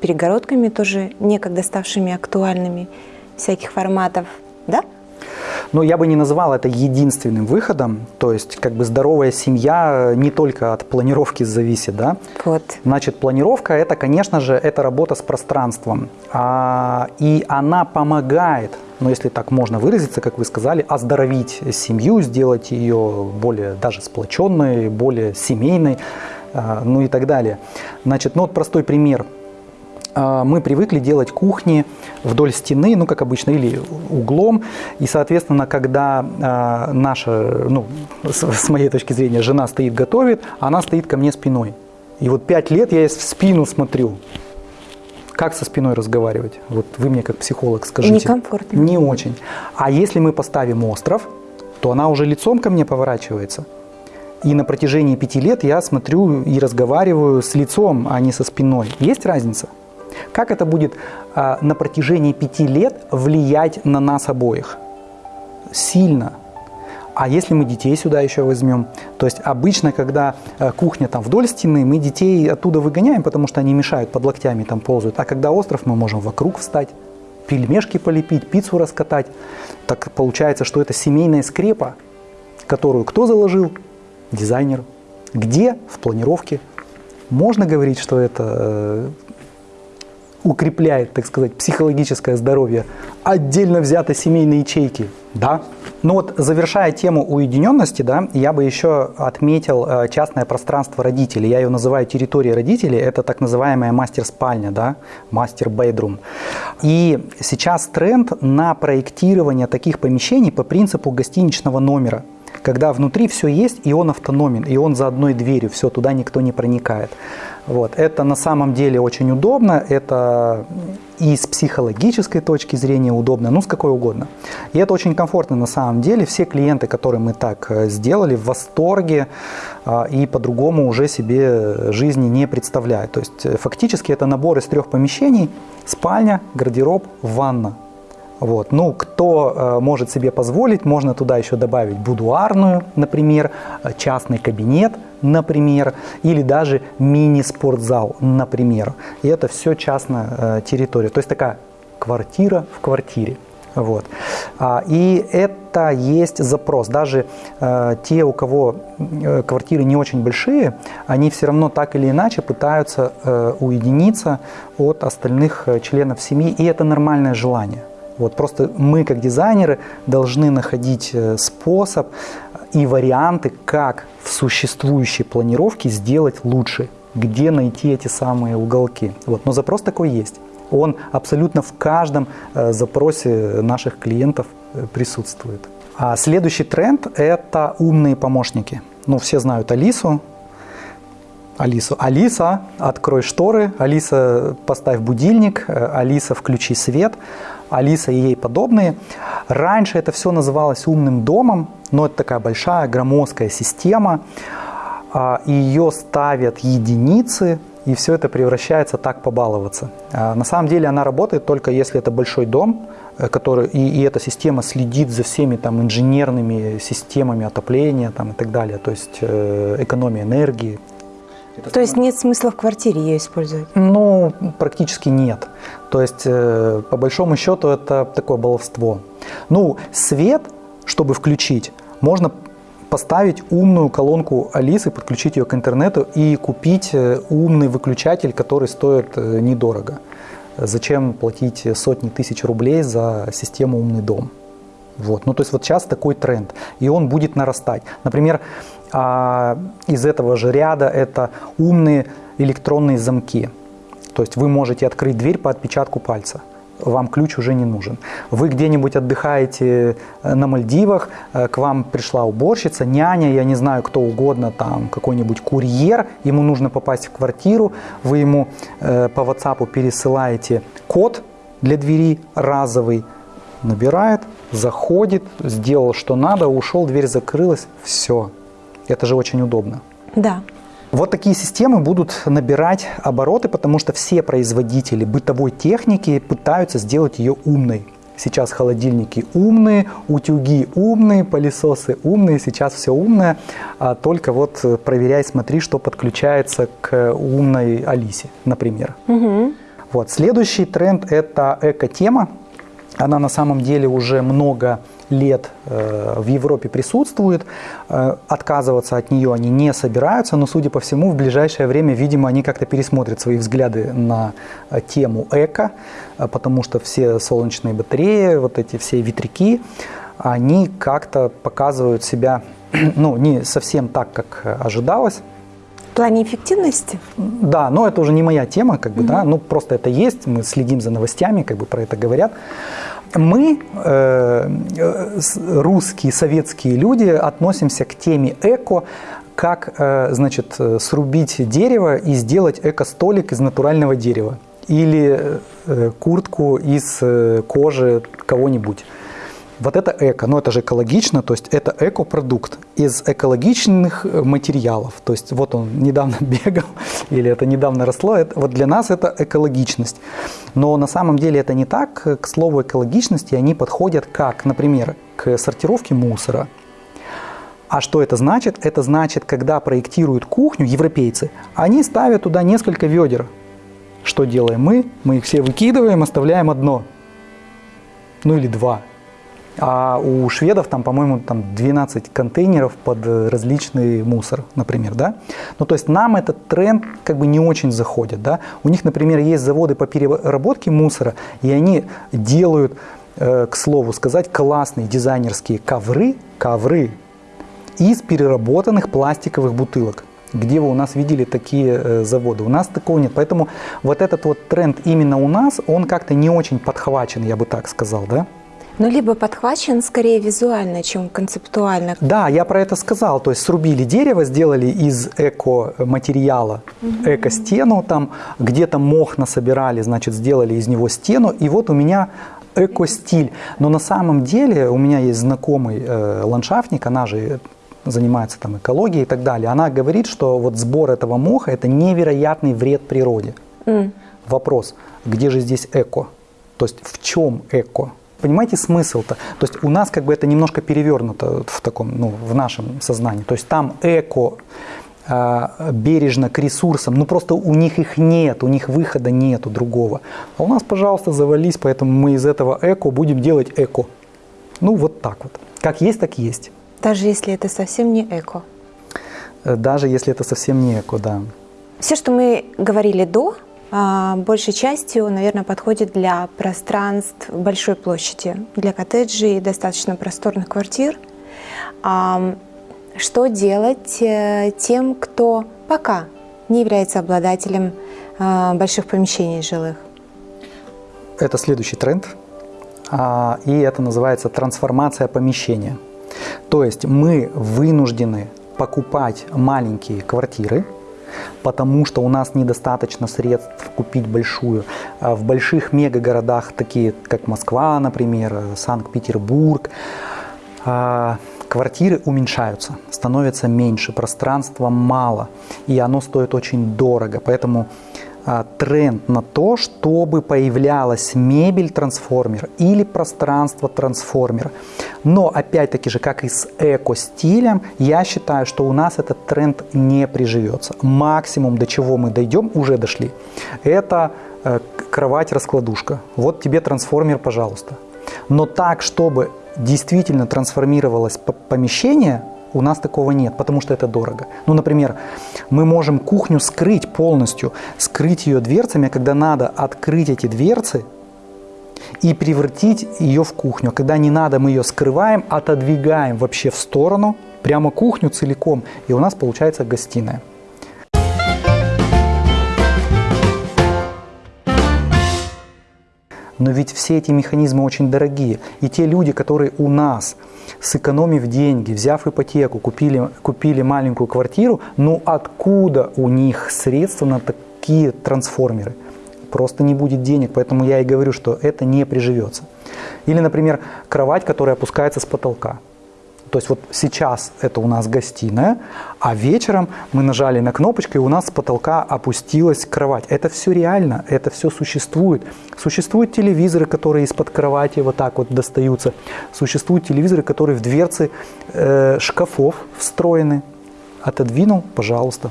B: перегородками тоже некогда ставшими актуальными всяких форматов, да?
A: Но я бы не назвал это единственным выходом. То есть, как бы здоровая семья не только от планировки зависит, да?
B: Вот.
A: Значит, планировка это, конечно же, это работа с пространством. А, и она помогает, ну, если так можно выразиться, как вы сказали, оздоровить семью, сделать ее более даже сплоченной, более семейной, а, ну и так далее. Значит, ну вот простой пример – мы привыкли делать кухни вдоль стены, ну, как обычно, или углом. И, соответственно, когда э, наша, ну, с, с моей точки зрения, жена стоит готовит, она стоит ко мне спиной. И вот пять лет я в спину смотрю. Как со спиной разговаривать? Вот вы мне как психолог скажите.
B: Некомфортно.
A: Не очень. А если мы поставим остров, то она уже лицом ко мне поворачивается. И на протяжении пяти лет я смотрю и разговариваю с лицом, а не со спиной. Есть разница? Как это будет а, на протяжении пяти лет влиять на нас обоих? Сильно. А если мы детей сюда еще возьмем, то есть обычно, когда э, кухня там вдоль стены, мы детей оттуда выгоняем, потому что они мешают, под локтями там ползают. А когда остров, мы можем вокруг встать, пельмешки полепить, пиццу раскатать. Так получается, что это семейная скрепа, которую кто заложил? Дизайнер. Где? В планировке. Можно говорить, что это э, укрепляет, так сказать, психологическое здоровье отдельно взятой семейной ячейки? Да. Ну вот, завершая тему уединенности, да, я бы еще отметил э, частное пространство родителей. Я ее называю территорией родителей. Это так называемая мастер-спальня, да, мастер-бейдрум. И сейчас тренд на проектирование таких помещений по принципу гостиничного номера когда внутри все есть, и он автономен, и он за одной дверью, все, туда никто не проникает. Вот. Это на самом деле очень удобно, это и с психологической точки зрения удобно, ну с какой угодно. И это очень комфортно на самом деле. Все клиенты, которые мы так э, сделали, в восторге а, и по-другому уже себе жизни не представляют. То есть э, фактически это набор из трех помещений, спальня, гардероб, ванна. Вот. Ну, кто э, может себе позволить, можно туда еще добавить будуарную, например, э, частный кабинет, например, или даже мини-спортзал, например. И это все частная э, территория. То есть такая квартира в квартире. Вот. А, и это есть запрос. Даже э, те, у кого э, квартиры не очень большие, они все равно так или иначе пытаются э, уединиться от остальных э, членов семьи, и это нормальное желание. Вот просто мы, как дизайнеры, должны находить э, способ и варианты, как в существующей планировке сделать лучше, где найти эти самые уголки. Вот. Но запрос такой есть. Он абсолютно в каждом э, запросе наших клиентов э, присутствует. А следующий тренд – это умные помощники. Ну, все знают Алису, Алису. Алиса, открой шторы, Алиса, поставь будильник, Алиса, включи свет. Алиса и ей подобные. Раньше это все называлось умным домом, но это такая большая громоздкая система. А, Ее ставят единицы, и все это превращается так побаловаться. А, на самом деле она работает только если это большой дом, э, который, и, и эта система следит за всеми там, инженерными системами отопления там, и так далее, то есть э, экономия энергии
B: это То есть нет смысла в квартире ее использовать?
A: Ну, практически нет. То есть, э, по большому счету, это такое баловство. Ну, свет, чтобы включить, можно поставить умную колонку Алисы, подключить ее к интернету и купить э, умный выключатель, который стоит э, недорого. Зачем платить сотни тысяч рублей за систему «Умный дом»? Вот. Ну, то есть вот сейчас такой тренд, и он будет нарастать. Например, а из этого же ряда это умные электронные замки. То есть вы можете открыть дверь по отпечатку пальца. Вам ключ уже не нужен. Вы где-нибудь отдыхаете э, на Мальдивах, э, к вам пришла уборщица, няня, я не знаю, кто угодно, там какой-нибудь курьер, ему нужно попасть в квартиру, вы ему э, по WhatsApp пересылаете код для двери разовый, набирает, заходит, сделал что надо, ушел, дверь закрылась, все, это же очень удобно.
B: Да.
A: Вот такие системы будут набирать обороты, потому что все производители бытовой техники пытаются сделать ее умной. Сейчас холодильники умные, утюги умные, пылесосы умные, сейчас все умное. А только вот проверяй, смотри, что подключается к умной Алисе, например. Угу. Вот. Следующий тренд – это эко-тема. Она на самом деле уже много лет э, в Европе присутствует. Э, отказываться от нее они не собираются, но, судя по всему, в ближайшее время, видимо, они как-то пересмотрят свои взгляды на э, тему эко, потому что все солнечные батареи, вот эти все ветряки, они как-то показывают себя ну, не совсем так, как ожидалось.
B: В плане эффективности?
A: Да, но это уже не моя тема, как бы, mm-hmm. да, ну просто это есть, мы следим за новостями, как бы про это говорят. Мы, э, русские, советские люди, относимся к теме эко как, э, значит, срубить дерево и сделать эко-столик из натурального дерева или э, куртку из э, кожи кого-нибудь. Вот это эко, но это же экологично, то есть это экопродукт из экологичных э, материалов. То есть вот он недавно бегал или это недавно росло, это, вот для нас это экологичность. Но на самом деле это не так. К слову экологичности они подходят как, например, к сортировке мусора. А что это значит? Это значит, когда проектируют кухню европейцы, они ставят туда несколько ведер. Что делаем мы? Мы их все выкидываем, оставляем одно. Ну или два. А у шведов там, по-моему, там 12 контейнеров под различный мусор, например, да. Ну, то есть нам этот тренд как бы не очень заходит, да. У них, например, есть заводы по переработке мусора, и они делают, э, к слову сказать, классные дизайнерские ковры, ковры из переработанных пластиковых бутылок. Где вы у нас видели такие э, заводы? У нас такого нет. Поэтому вот этот вот тренд именно у нас, он как-то не очень подхвачен, я бы так сказал, да?
B: Ну, либо подхвачен скорее визуально, чем концептуально.
A: Да, я про это сказал. То есть срубили дерево, сделали из эко-материала угу. эко-стену, там где-то мох насобирали, значит, сделали из него стену. И вот у меня эко-стиль. Но на самом деле у меня есть знакомый э, ландшафтник, она же занимается там экологией и так далее. Она говорит, что вот сбор этого моха – это невероятный вред природе. Mm. Вопрос, где же здесь эко? То есть в чем эко? Понимаете смысл-то? То есть у нас как бы это немножко перевернуто в таком, ну, в нашем сознании. То есть там эко э, бережно к ресурсам, ну просто у них их нет, у них выхода нету другого. А у нас, пожалуйста, завались, поэтому мы из этого эко будем делать эко. Ну вот так вот. Как есть, так есть.
B: Даже если это совсем не эко?
A: Э, даже если это совсем не эко, да.
B: Все, что мы говорили до, а, большей частью, наверное, подходит для пространств большой площади, для коттеджей, достаточно просторных квартир. А, что делать э, тем, кто пока не является обладателем а, больших помещений жилых?
A: Это следующий тренд, и это называется трансформация помещения. То есть мы вынуждены покупать маленькие квартиры – потому что у нас недостаточно средств купить большую. А в больших мегагородах, такие как Москва, например, Санкт-Петербург, а, квартиры уменьшаются, становятся меньше, пространства мало, и оно стоит очень дорого. Поэтому тренд на то, чтобы появлялась мебель-трансформер или пространство-трансформер. Но опять-таки же, как и с эко-стилем, я считаю, что у нас этот тренд не приживется. Максимум, до чего мы дойдем, уже дошли. Это э, кровать-раскладушка. Вот тебе трансформер, пожалуйста. Но так, чтобы действительно трансформировалось помещение, у нас такого нет, потому что это дорого. Ну, например, мы можем кухню скрыть полностью, скрыть ее дверцами, а когда надо открыть эти дверцы и превратить ее в кухню. Когда не надо, мы ее скрываем, отодвигаем вообще в сторону, прямо кухню целиком, и у нас получается гостиная. Но ведь все эти механизмы очень дорогие. И те люди, которые у нас, сэкономив деньги, взяв ипотеку, купили, купили маленькую квартиру, ну откуда у них средства на такие трансформеры? Просто не будет денег, поэтому я и говорю, что это не приживется. Или, например, кровать, которая опускается с потолка. То есть вот сейчас это у нас гостиная, а вечером мы нажали на кнопочку, и у нас с потолка опустилась кровать. Это все реально, это все существует. Существуют телевизоры, которые из-под кровати вот так вот достаются. Существуют телевизоры, которые в дверцы э, шкафов встроены. Отодвинул, пожалуйста.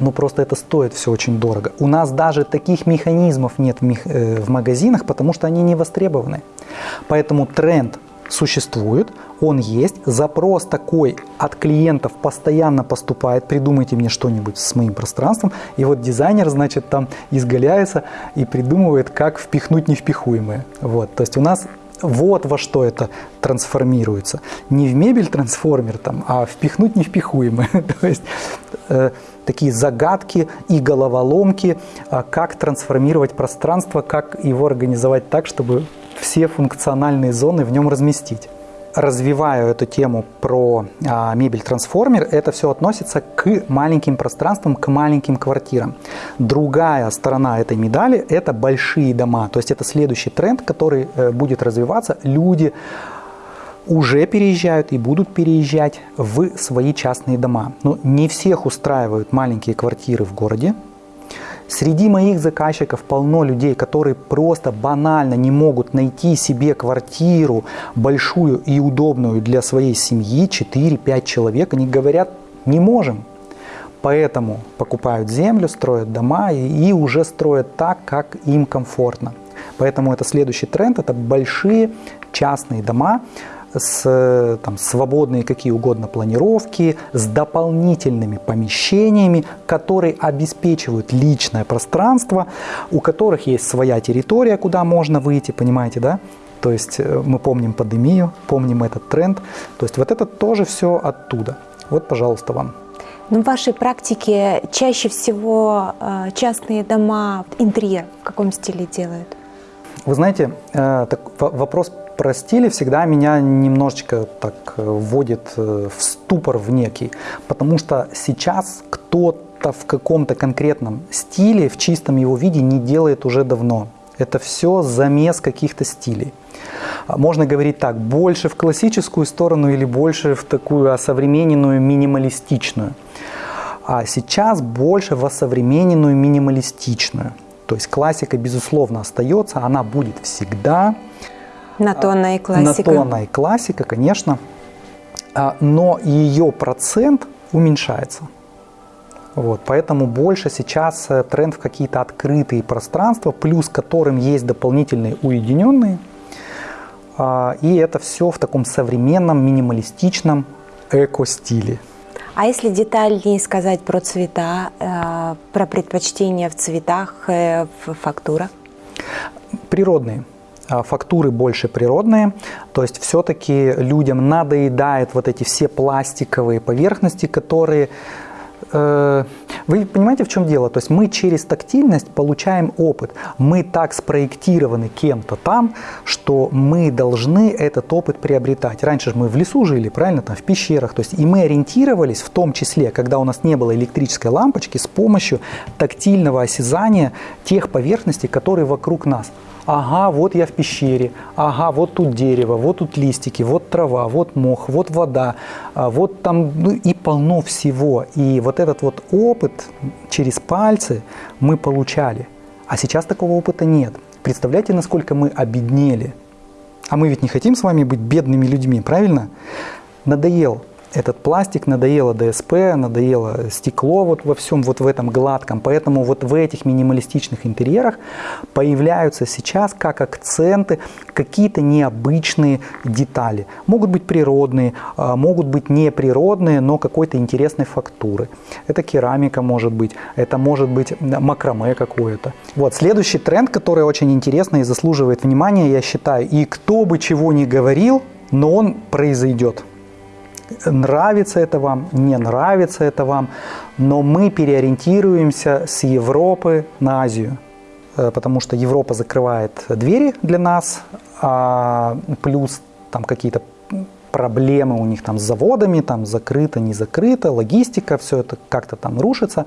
A: Ну просто это стоит все очень дорого. У нас даже таких механизмов нет в, э, в магазинах, потому что они не востребованы. Поэтому тренд существует, он есть, запрос такой от клиентов постоянно поступает, придумайте мне что-нибудь с моим пространством, и вот дизайнер, значит, там изгаляется и придумывает, как впихнуть невпихуемое. Вот, то есть у нас вот во что это трансформируется. Не в мебель трансформер, там, а впихнуть невпихуемое. То есть э, такие загадки и головоломки, э, как трансформировать пространство, как его организовать так, чтобы все функциональные зоны в нем разместить развиваю эту тему про а, мебель-трансформер, это все относится к маленьким пространствам, к маленьким квартирам. Другая сторона этой медали – это большие дома. То есть это следующий тренд, который э, будет развиваться. Люди уже переезжают и будут переезжать в свои частные дома. Но не всех устраивают маленькие квартиры в городе, Среди моих заказчиков полно людей, которые просто банально не могут найти себе квартиру большую и удобную для своей семьи, 4-5 человек. Они говорят, не можем. Поэтому покупают землю, строят дома и, и уже строят так, как им комфортно. Поэтому это следующий тренд, это большие частные дома, с там, свободные какие угодно планировки, с дополнительными помещениями, которые обеспечивают личное пространство, у которых есть своя территория, куда можно выйти, понимаете, да? То есть э, мы помним пандемию, помним этот тренд. То есть вот это тоже все оттуда. Вот, пожалуйста, вам.
B: Но в вашей практике чаще всего э, частные дома, интерьер в каком стиле делают?
A: Вы знаете, э, так, вопрос про стили всегда меня немножечко так э, вводит э, в ступор в некий, потому что сейчас кто-то в каком-то конкретном стиле, в чистом его виде не делает уже давно. Это все замес каких-то стилей. А можно говорить так, больше в классическую сторону или больше в такую осовремененную минималистичную. А сейчас больше в осовремененную минималистичную. То есть классика, безусловно, остается, она будет всегда.
B: Натонная классика.
A: Натонная классика, конечно. А, но ее процент уменьшается. Вот, поэтому больше сейчас э, тренд в какие-то открытые пространства, плюс которым есть дополнительные уединенные. А, и это все в таком современном, минималистичном эко-стиле.
B: А если детальнее сказать про цвета, э, про предпочтения в цветах, э, в фактурах?
A: Природные. А, фактуры больше природные, то есть все-таки людям надоедает вот эти все пластиковые поверхности, которые э, вы понимаете, в чем дело? То есть мы через тактильность получаем опыт. Мы так спроектированы кем-то там, что мы должны этот опыт приобретать. Раньше же мы в лесу жили, правильно, там в пещерах. То есть и мы ориентировались в том числе, когда у нас не было электрической лампочки, с помощью тактильного осязания тех поверхностей, которые вокруг нас ага, вот я в пещере, ага, вот тут дерево, вот тут листики, вот трава, вот мох, вот вода, а вот там ну, и полно всего. И вот этот вот опыт через пальцы мы получали. А сейчас такого опыта нет. Представляете, насколько мы обеднели? А мы ведь не хотим с вами быть бедными людьми, правильно? Надоел этот пластик, надоело ДСП, надоело стекло вот во всем вот в этом гладком. Поэтому вот в этих минималистичных интерьерах появляются сейчас как акценты какие-то необычные детали. Могут быть природные, а, могут быть неприродные, но какой-то интересной фактуры. Это керамика может быть, это может быть макраме какое-то. Вот следующий тренд, который очень интересный и заслуживает внимания, я считаю, и кто бы чего ни говорил, но он произойдет нравится это вам, не нравится это вам, но мы переориентируемся с Европы на Азию, э, потому что Европа закрывает двери для нас, а плюс там какие-то проблемы у них там с заводами, там закрыто, не закрыто, логистика, все это как-то там рушится.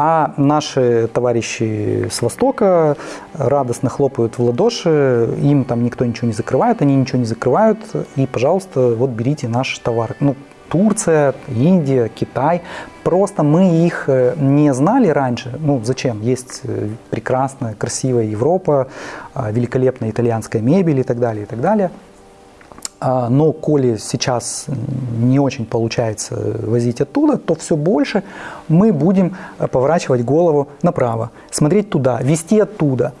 A: А наши товарищи с Востока радостно хлопают в ладоши, им там никто ничего не закрывает, они ничего не закрывают, и, пожалуйста, вот берите наш товар. Ну, Турция, Индия, Китай. Просто мы их э, не знали раньше. Ну, зачем? Есть э, прекрасная, красивая Европа, а, великолепная итальянская мебель и так далее, и так далее. А, но коли сейчас не очень получается возить оттуда, то все больше мы будем э, поворачивать голову направо, смотреть туда, вести оттуда.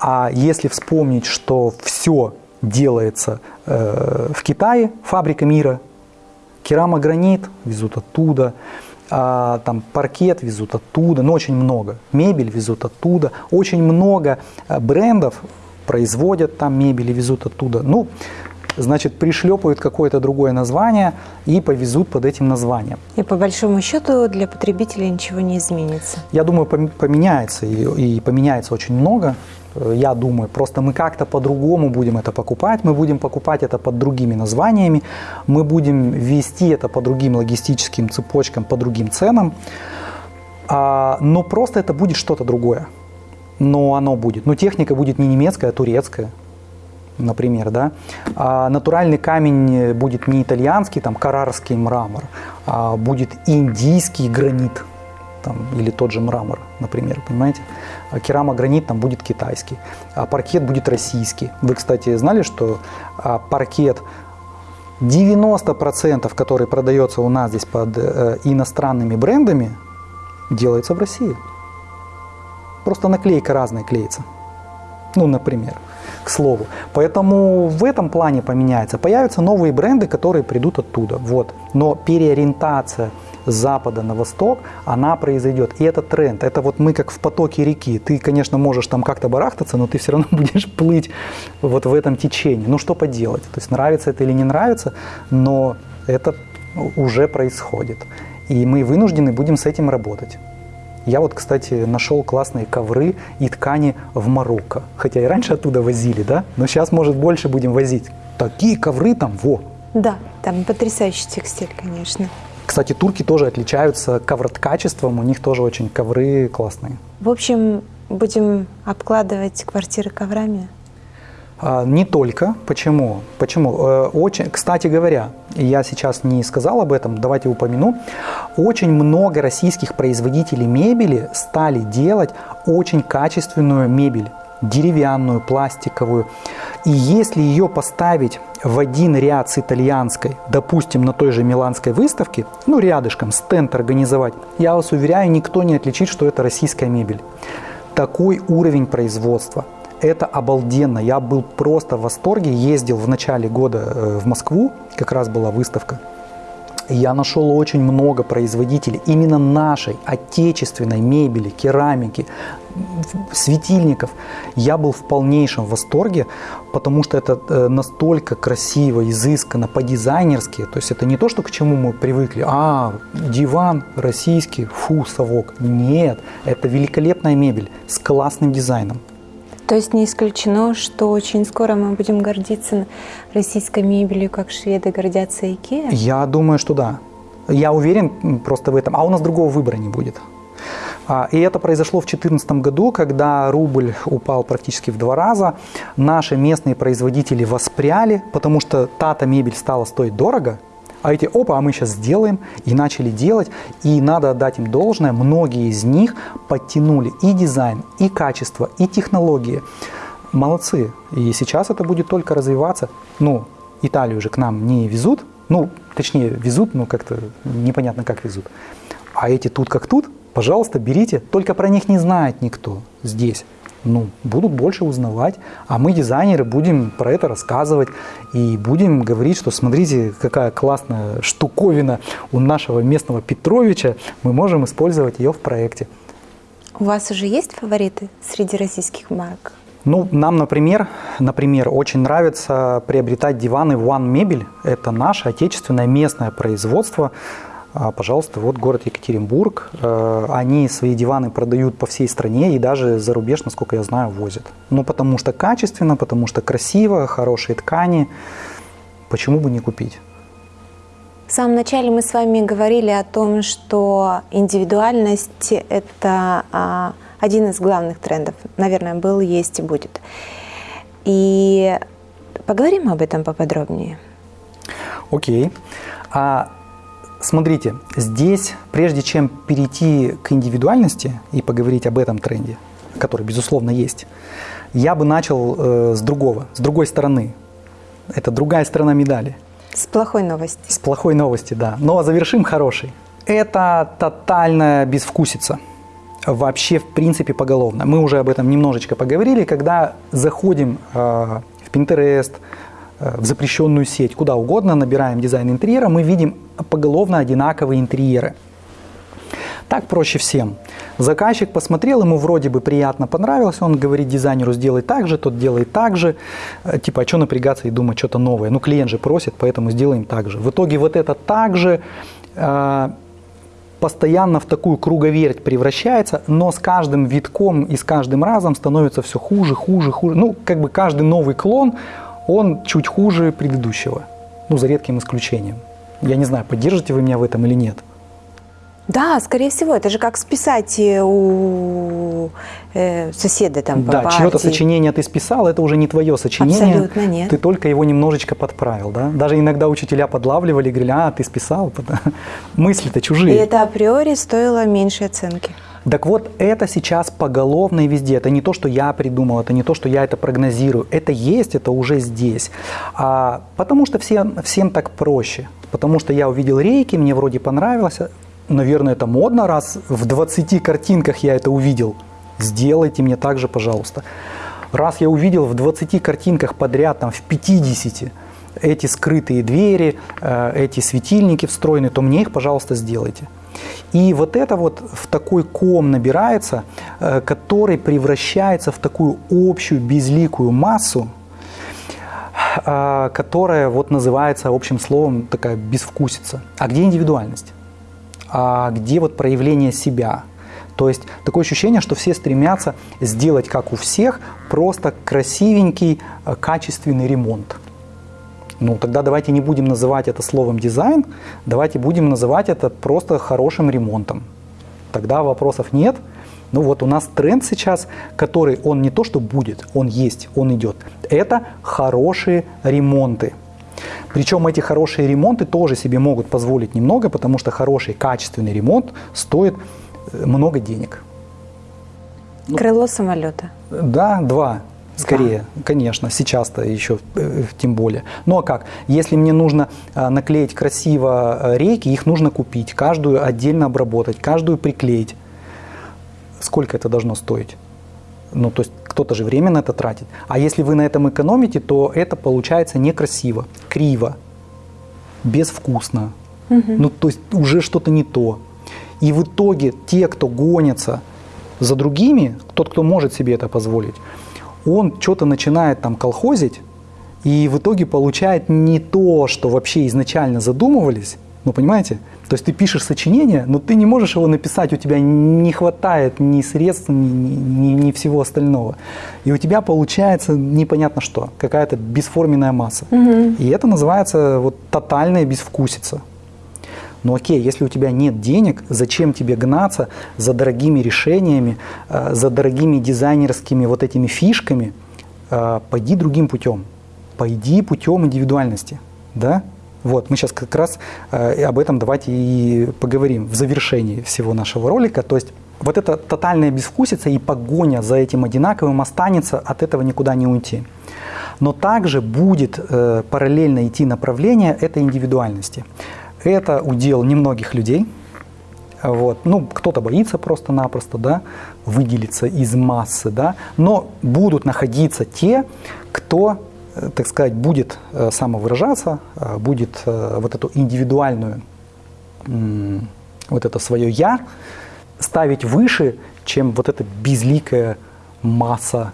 A: А если вспомнить, что все делается э, в Китае, фабрика мира. Керамогранит везут оттуда, а, там паркет везут оттуда, ну очень много. Мебель везут оттуда, очень много э, брендов производят там мебель и везут оттуда. Ну, значит, пришлепают какое-то другое название и повезут под этим названием.
B: И по большому счету для потребителя ничего не изменится.
A: Я думаю, поменяется и, и поменяется очень много. Э, я думаю, просто мы как-то по-другому будем это покупать, мы будем покупать это под другими названиями, мы будем вести это по другим логистическим цепочкам, по другим ценам, а, но просто это будет что-то другое. Но оно будет. Но техника будет не немецкая, а турецкая например, да, а натуральный камень будет не итальянский, там, карарский мрамор, а будет индийский гранит, там, или тот же мрамор, например, понимаете? А керамогранит там будет китайский, а паркет будет российский. Вы, кстати, знали, что а, паркет 90%, который продается у нас здесь под э, иностранными брендами, делается в России. Просто наклейка разная клеится. Ну, например к слову. Поэтому в этом плане поменяется. Появятся новые бренды, которые придут оттуда. Вот. Но переориентация с запада на восток, она произойдет. И это тренд. Это вот мы как в потоке реки. Ты, конечно, можешь там как-то барахтаться, но ты все равно будешь плыть вот в этом течении. Ну что поделать? То есть нравится это или не нравится, но это уже происходит. И мы вынуждены будем с этим работать. Я вот, кстати, нашел классные ковры и ткани в Марокко. Хотя и раньше оттуда возили, да? Но сейчас, может, больше будем возить. Такие ковры там, во!
B: Да, там потрясающий текстиль, конечно.
A: Кстати, турки тоже отличаются ковроткачеством, у них тоже очень ковры классные.
B: В общем, будем обкладывать квартиры коврами?
A: А, не только. Почему? Почему? Э, очень, кстати говоря, я сейчас не сказал об этом, давайте упомяну. Очень много российских производителей мебели стали делать очень качественную мебель деревянную, пластиковую. И если ее поставить в один ряд с итальянской, допустим, на той же миланской выставке, ну, рядышком, стенд организовать, я вас уверяю, никто не отличит, что это российская мебель. Такой уровень производства – это обалденно. Я был просто в восторге. Ездил в начале года э, в Москву, как раз была выставка. Я нашел очень много производителей именно нашей отечественной мебели, керамики, светильников. Я был в полнейшем восторге, потому что это э, настолько красиво, изысканно, по-дизайнерски. То есть это не то, что к чему мы привыкли. А, диван российский, фу, совок. Нет, это великолепная мебель с классным дизайном.
B: То есть не исключено, что очень скоро мы будем гордиться российской мебелью, как шведы гордятся Икеа?
A: Я думаю, что да. Я уверен просто в этом. А у нас другого выбора не будет. А, и это произошло в 2014 году, когда рубль упал практически в два раза. Наши местные производители воспряли, потому что та-то мебель стала стоить дорого – а эти, опа, а мы сейчас сделаем, и начали делать, и надо отдать им должное, многие из них подтянули и дизайн, и качество, и технологии. Молодцы. И сейчас это будет только развиваться. Ну, Италию же к нам не везут, ну, точнее, везут, но как-то непонятно, как везут. А эти тут как тут, пожалуйста, берите, только про них не знает никто здесь ну, будут больше узнавать, а мы, дизайнеры, будем про это рассказывать и будем говорить, что смотрите, какая классная штуковина у нашего местного Петровича, мы можем использовать ее в проекте.
B: У вас уже есть фавориты среди российских марок?
A: Ну, нам, например, например, очень нравится приобретать диваны One Мебель. Это наше отечественное местное производство. А, пожалуйста, вот город Екатеринбург. Э, они свои диваны продают по всей стране и даже за рубеж, насколько я знаю, возят. Ну, потому что качественно, потому что красиво, хорошие ткани. Почему бы не купить?
B: В самом начале мы с вами говорили о том, что индивидуальность – это а, один из главных трендов. Наверное, был, есть и будет. И поговорим об этом поподробнее.
A: Окей. Okay. А Смотрите, здесь, прежде чем перейти к индивидуальности и поговорить об этом тренде, который, безусловно, есть, я бы начал э, с другого, с другой стороны. Это другая сторона медали.
B: С плохой новости.
A: С плохой новости, да. Но завершим хорошей. Это тотальная безвкусица. Вообще, в принципе, поголовно. Мы уже об этом немножечко поговорили. Когда заходим э, в Pinterest, в запрещенную сеть, куда угодно, набираем дизайн интерьера, мы видим поголовно одинаковые интерьеры. Так проще всем. Заказчик посмотрел, ему вроде бы приятно понравилось, он говорит дизайнеру сделай так же, тот делает так же. Э, типа, а что напрягаться и думать что-то новое? Ну, клиент же просит, поэтому сделаем так же. В итоге вот это так же э, постоянно в такую круговерть превращается, но с каждым витком и с каждым разом становится все хуже, хуже, хуже. Ну, как бы каждый новый клон, он чуть хуже предыдущего. Ну, за редким исключением. Я не знаю, поддержите вы меня в этом или нет.
B: Да, скорее всего, это же как списать у э, соседа там по
A: Да, чье-то сочинение ты списал, это уже не твое сочинение.
B: Абсолютно нет.
A: Ты только его немножечко подправил, да? Даже иногда учителя подлавливали, говорили, а, ты списал. Мысли-то
B: И
A: чужие.
B: это априори стоило меньшей оценки.
A: Так вот, это сейчас поголовно и везде. Это не то, что я придумал, это не то, что я это прогнозирую. Это есть, это уже здесь. А, потому что всем, всем так проще. Потому что я увидел рейки, мне вроде понравилось. Наверное, это модно, раз в 20 картинках я это увидел. Сделайте мне так же, пожалуйста. Раз я увидел в 20 картинках подряд, там, в 50, эти скрытые двери, э, эти светильники встроены, то мне их, пожалуйста, сделайте. И вот это вот в такой ком набирается, э, который превращается в такую общую безликую массу, э, которая вот называется общим словом такая безвкусица. А где индивидуальность? А где вот проявление себя? То есть такое ощущение, что все стремятся сделать, как у всех, просто красивенький, э, качественный ремонт. Ну, тогда давайте не будем называть это словом дизайн, давайте будем называть это просто хорошим ремонтом. Тогда вопросов нет. Ну вот у нас тренд сейчас, который он не то что будет, он есть, он идет. Это хорошие ремонты. Причем эти хорошие ремонты тоже себе могут позволить немного, потому что хороший качественный ремонт стоит э, много денег.
B: Крыло самолета.
A: Да, два. Скорее, конечно, сейчас-то еще э, тем более. Ну а как? Если мне нужно э, наклеить красиво э, рейки, их нужно купить, каждую отдельно обработать, каждую приклеить. Сколько это должно стоить? Ну, то есть кто-то же время на это тратит. А если вы на этом экономите, то это получается некрасиво, криво, безвкусно. Ну, то есть уже что-то не то. И в итоге те, кто гонится за другими, тот, кто может себе это позволить, он что-то начинает там колхозить, и в итоге получает не то, что вообще изначально задумывались. Ну, понимаете? То есть ты пишешь сочинение, но ты не можешь его написать, у тебя не хватает ни средств, ни, ни, ни всего остального. И у тебя получается непонятно что, какая-то бесформенная масса.
B: Угу.
A: И это называется вот тотальная безвкусица. Ну окей, если у тебя нет денег, зачем тебе гнаться за дорогими решениями, э, за дорогими дизайнерскими вот этими фишками? Э, пойди другим путем. Пойди путем индивидуальности. Да? Вот, мы сейчас как раз э, об этом давайте и поговорим в завершении всего нашего ролика. То есть вот эта тотальная безвкусица и погоня за этим одинаковым останется, от этого никуда не уйти. Но также будет э, параллельно идти направление этой индивидуальности. Это удел немногих людей. Вот. Ну, кто-то боится просто-напросто да, выделиться из массы, да, но будут находиться те, кто Э, так сказать, будет э, самовыражаться, э, будет вот эту индивидуальную, вот это свое «я» ставить выше, чем вот эта безликая масса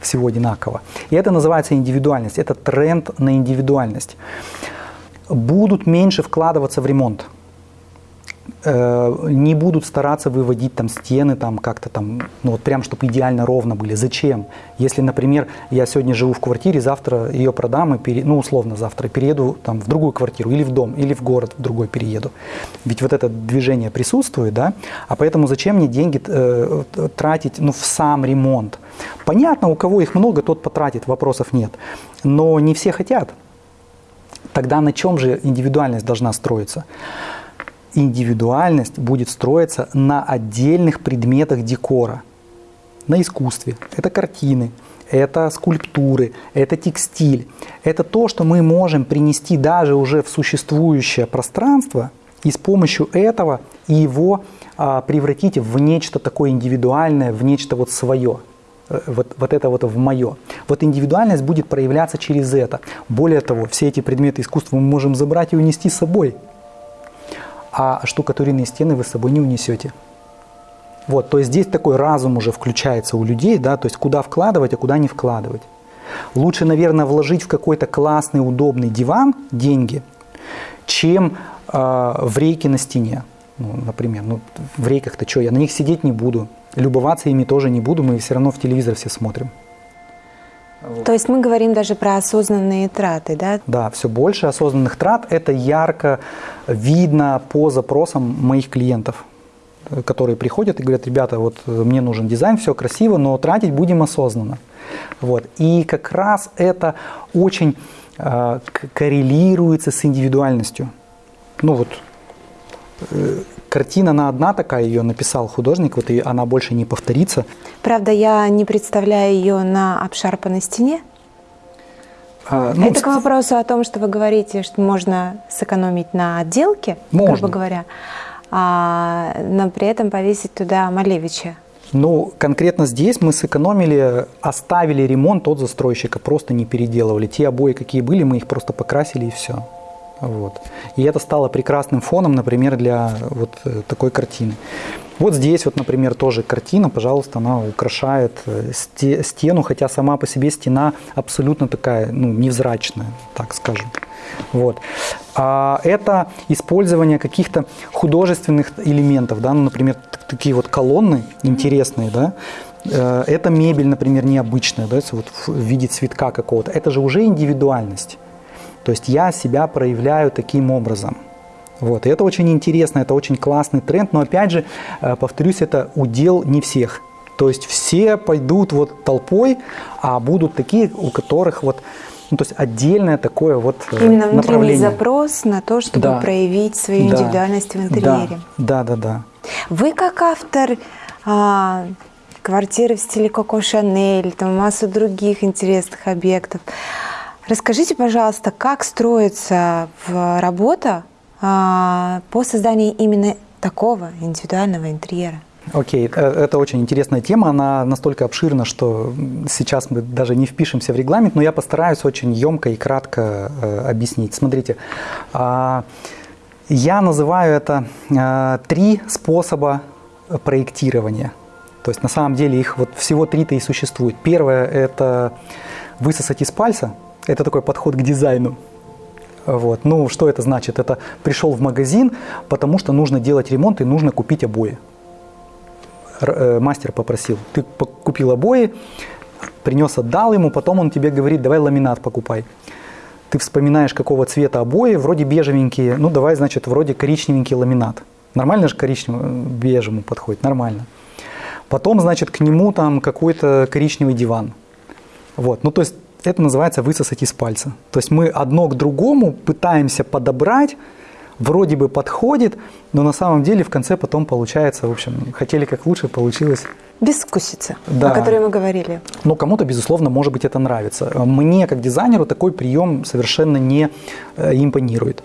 A: всего одинакового. И это называется индивидуальность, это тренд на индивидуальность. Будут меньше вкладываться в ремонт – Э, не будут стараться выводить там стены там как-то там, ну вот прям, чтобы идеально ровно были. Зачем? Если, например, я сегодня живу в квартире, завтра ее продам и пере, ну условно завтра перееду там в другую квартиру или в дом, или в город в другой перееду. Ведь вот это движение присутствует, да? А поэтому зачем мне деньги э, тратить ну, в сам ремонт? Понятно, у кого их много, тот потратит, вопросов нет. Но не все хотят. Тогда на чем же индивидуальность должна строиться? индивидуальность будет строиться на отдельных предметах декора, на искусстве. Это картины, это скульптуры, это текстиль. Это то, что мы можем принести даже уже в существующее пространство и с помощью этого его а, превратить в нечто такое индивидуальное, в нечто вот свое. Э, вот, вот это вот в мое. Вот индивидуальность будет проявляться через это. Более того, все эти предметы искусства мы можем забрать и унести с собой. А штукатуренные стены вы с собой не унесете. Вот, то есть здесь такой разум уже включается у людей, да, то есть куда вкладывать, а куда не вкладывать. Лучше, наверное, вложить в какой-то классный, удобный диван деньги, чем э, в рейки на стене. Ну, например, ну, в рейках-то что, я на них сидеть не буду, любоваться ими тоже не буду, мы все равно в телевизор все смотрим.
B: То есть мы говорим даже про осознанные траты, да?
A: Да, все больше осознанных трат. Это ярко видно по запросам моих клиентов, которые приходят и говорят, ребята, вот мне нужен дизайн, все красиво, но тратить будем осознанно. Вот. И как раз это очень э, коррелируется с индивидуальностью. Ну вот Э, картина, она одна такая, ее написал художник, вот и она больше не повторится.
B: Правда, я не представляю ее на обшарпанной стене. А, ну, Это к вопросу о том, что вы говорите, что можно сэкономить на отделке, можно. грубо говоря, а, но при этом повесить туда Малевича.
A: Ну, конкретно здесь мы сэкономили, оставили ремонт от застройщика, просто не переделывали. Те обои, какие были, мы их просто покрасили и все. Вот. И это стало прекрасным фоном, например, для вот э, такой картины. Вот здесь вот, например, тоже картина, пожалуйста, она украшает э, стену, хотя сама по себе стена абсолютно такая, ну, невзрачная, так скажем. Вот. А это использование каких-то художественных элементов, да, ну, например, такие вот колонны интересные, да, э, это мебель, например, необычная, да, вот в виде цветка какого-то. Это же уже индивидуальность. То есть я себя проявляю таким образом. Вот. И это очень интересно, это очень классный тренд, но опять же, э, повторюсь, это удел не всех. То есть все пойдут вот толпой, а будут такие, у которых вот ну, то есть отдельное такое вот
B: э, Именно внутренний запрос на то, чтобы да. проявить свою да. индивидуальность в интерьере.
A: Да, да, да. да.
B: Вы как автор а, квартиры в стиле Коко Шанель, там массу других интересных объектов, Расскажите, пожалуйста, как строится работа а, по созданию именно такого индивидуального интерьера?
A: Окей, okay. Э, это очень интересная тема, она настолько обширна, что сейчас мы даже не впишемся в регламент, но я постараюсь очень емко и кратко э, объяснить. Смотрите, э, я называю это э, три способа проектирования. То есть на самом деле их вот всего три-то и существует. Первое – это высосать из пальца – это такой подход к дизайну. Вот. Ну, что это значит? Это пришел в магазин, потому что нужно делать ремонт и нужно купить обои. Э, мастер попросил. Ты купил обои, принес, отдал ему, потом он тебе говорит, давай ламинат покупай. Ты вспоминаешь, какого цвета обои, вроде бежевенькие, ну давай, значит, вроде коричневенький ламинат. Нормально же коричневый, бежевому подходит? Нормально. Потом, значит, к нему там какой-то коричневый диван. Вот, ну то есть это называется высосать из пальца. То есть мы одно к другому пытаемся подобрать, вроде бы подходит, но на самом деле в конце потом получается, в общем, хотели как лучше, получилось
B: Безвкусица, да. о которой мы говорили.
A: Но кому-то, безусловно, может быть, это нравится. Мне, как дизайнеру, такой прием совершенно не э, импонирует.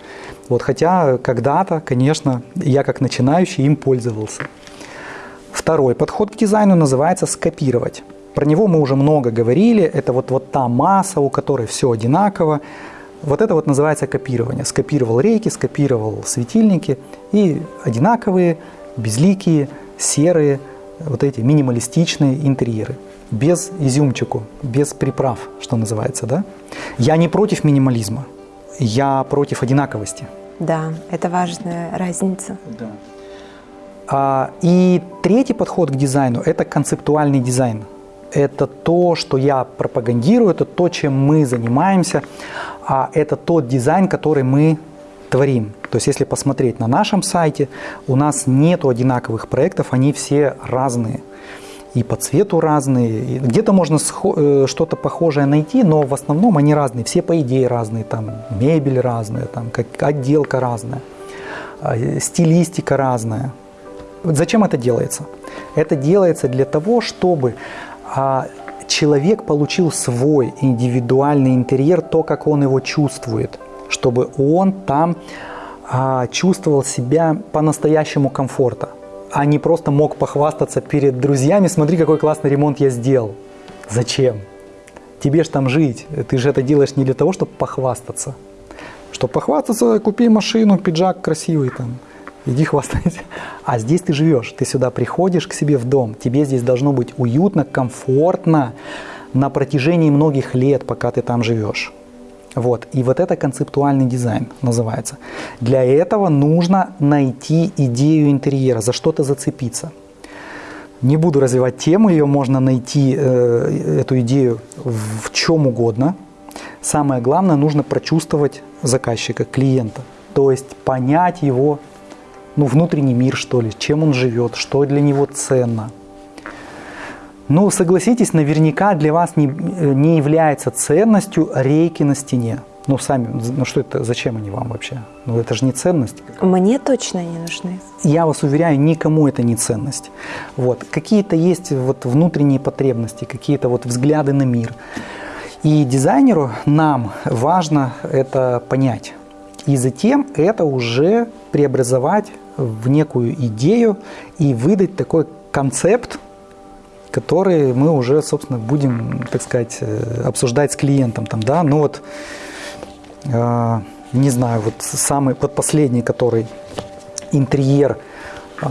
A: Вот, хотя когда-то, конечно, я как начинающий им пользовался. Второй подход к дизайну называется скопировать. Про него мы уже много говорили. Это вот, вот та масса, у которой все одинаково. Вот это вот называется копирование. Скопировал рейки, скопировал светильники и одинаковые, безликие, серые, вот эти минималистичные интерьеры. Без изюмчику, без приправ, что называется, да? Я не против минимализма, я против одинаковости.
B: Да, это важная разница. Да.
A: А, и третий подход к дизайну – это концептуальный дизайн – это то, что я пропагандирую, это то, чем мы занимаемся, а это тот дизайн, который мы творим. То есть если посмотреть на нашем сайте, у нас нет одинаковых проектов, они все разные. И по цвету разные. Где-то можно э, что-то похожее найти, но в основном они разные. Все по идее разные. Там мебель разная, там как отделка разная, а, стилистика разная. Зачем это делается? Это делается для того, чтобы человек получил свой индивидуальный интерьер, то, как он его чувствует, чтобы он там а, чувствовал себя по-настоящему комфорта, а не просто мог похвастаться перед друзьями, смотри, какой классный ремонт я сделал. Зачем? Тебе же там жить. Ты же это делаешь не для того, чтобы похвастаться. Чтобы похвастаться, купи машину, пиджак красивый там. Иди хвастайся. А здесь ты живешь, ты сюда приходишь к себе в дом, тебе здесь должно быть уютно, комфортно на протяжении многих лет, пока ты там живешь. Вот. И вот это концептуальный дизайн называется. Для этого нужно найти идею интерьера, за что-то зацепиться. Не буду развивать тему, ее можно найти, э, эту идею в чем угодно. Самое главное, нужно прочувствовать заказчика, клиента. То есть понять его ну, внутренний мир, что ли, чем он живет, что для него ценно. Ну, согласитесь, наверняка для вас не, не является ценностью рейки на стене. Ну, сами, ну что это, зачем они вам вообще? Ну, это же не ценность.
B: Мне точно не нужны.
A: Я вас уверяю, никому это не ценность. Вот. Какие-то есть вот внутренние потребности, какие-то вот взгляды на мир. И дизайнеру нам важно это понять. И затем это уже преобразовать в некую идею и выдать такой концепт, который мы уже, собственно, будем, так сказать, э, обсуждать с клиентом. Там, да? Ну вот, э, не знаю, вот самый, вот последний, который интерьер э,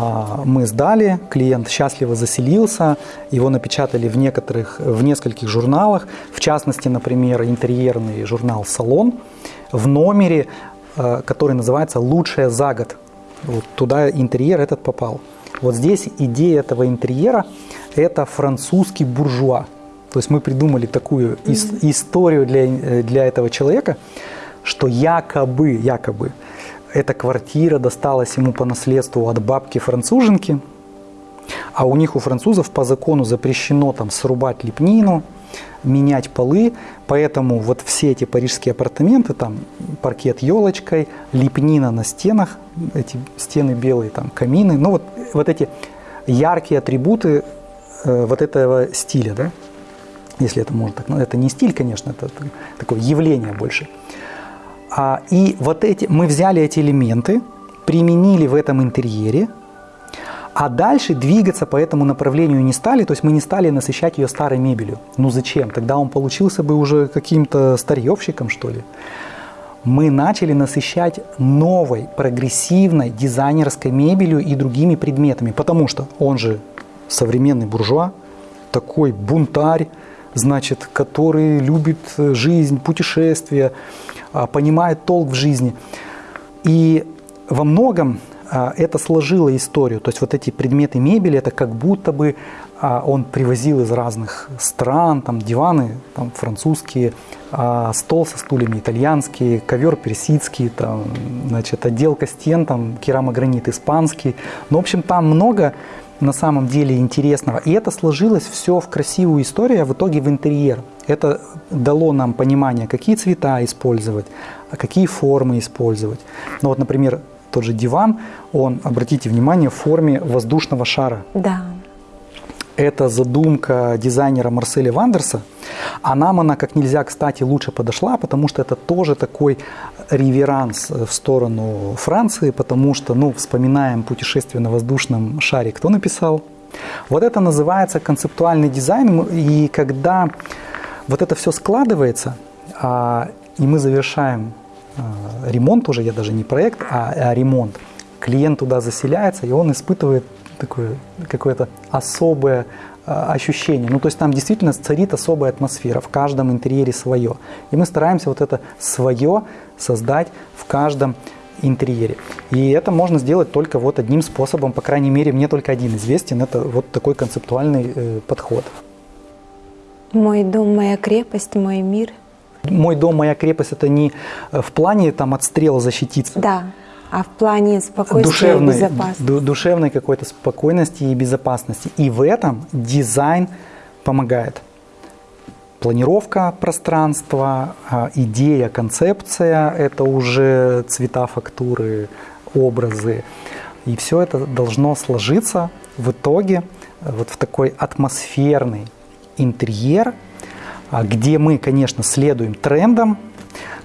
A: мы сдали, клиент счастливо заселился, его напечатали в некоторых, в нескольких журналах, в частности, например, интерьерный журнал «Салон», в номере, э, который называется «Лучшее за год». Вот туда интерьер этот попал. Вот здесь идея этого интерьера – это французский буржуа. То есть мы придумали такую ис- историю для, э, для этого человека, что якобы, якобы эта квартира досталась ему по наследству от бабки-француженки, а у них у французов по закону запрещено там срубать лепнину, менять полы, поэтому вот все эти парижские апартаменты, там паркет елочкой, лепнина на стенах, эти стены белые, там камины, ну вот, вот эти яркие атрибуты э, вот этого стиля, да, если это можно так, ну это не стиль, конечно, это такое явление больше. А, и вот эти, мы взяли эти элементы, применили в этом интерьере, а дальше двигаться по этому направлению не стали, то есть мы не стали насыщать ее старой мебелью. Ну зачем? Тогда он получился бы уже каким-то старьевщиком, что ли. Мы начали насыщать новой, прогрессивной дизайнерской мебелью и другими предметами, потому что он же современный буржуа, такой бунтарь, значит, который любит жизнь, путешествия, а, понимает толк в жизни. И во многом это сложило историю. То есть вот эти предметы мебели, это как будто бы а, он привозил из разных стран, там диваны там, французские, а, стол со стульями итальянские, ковер персидский, там, значит, отделка стен, там, керамогранит испанский. Ну, в общем, там много на самом деле интересного. И это сложилось все в красивую историю, а в итоге в интерьер. Это дало нам понимание, какие цвета использовать, какие формы использовать. Ну вот, например, тот же диван, он, обратите внимание, в форме воздушного шара.
B: Да.
A: Это задумка дизайнера Марселя Вандерса, а нам она как нельзя, кстати, лучше подошла, потому что это тоже такой реверанс в сторону Франции, потому что, ну, вспоминаем путешествие на воздушном шаре, кто написал? Вот это называется концептуальный дизайн, и когда вот это все складывается, а, и мы завершаем Э, ремонт уже, я даже не проект, а, а ремонт. Клиент туда заселяется, и он испытывает такое какое-то особое э, ощущение. Ну, то есть там действительно царит особая атмосфера, в каждом интерьере свое. И мы стараемся вот это свое создать в каждом интерьере. И это можно сделать только вот одним способом, по крайней мере, мне только один известен, это вот такой концептуальный э, подход.
B: Мой дом, моя крепость, мой мир –
A: мой дом, моя крепость это не э, в плане там от стрела защититься.
B: Да, а в плане спокойствия
A: душевной,
B: и безопасности.
A: Душевной какой-то спокойности и безопасности. И в этом дизайн помогает. Планировка пространства, а, идея, концепция – это уже цвета, фактуры, образы. И все это должно сложиться в итоге вот в такой атмосферный интерьер – где мы, конечно, следуем трендам,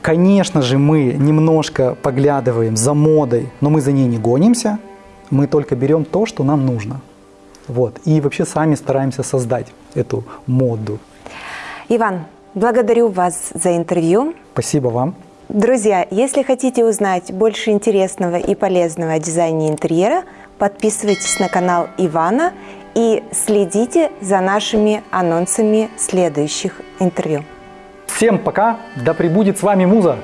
A: конечно же, мы немножко поглядываем за модой, но мы за ней не гонимся, мы только берем то, что нам нужно. Вот. И вообще сами стараемся создать эту моду.
B: Иван, благодарю вас за интервью.
A: Спасибо вам.
B: Друзья, если хотите узнать больше интересного и полезного о дизайне интерьера, подписывайтесь на канал Ивана и следите за нашими анонсами следующих интервью.
A: Всем пока, да пребудет с вами Муза!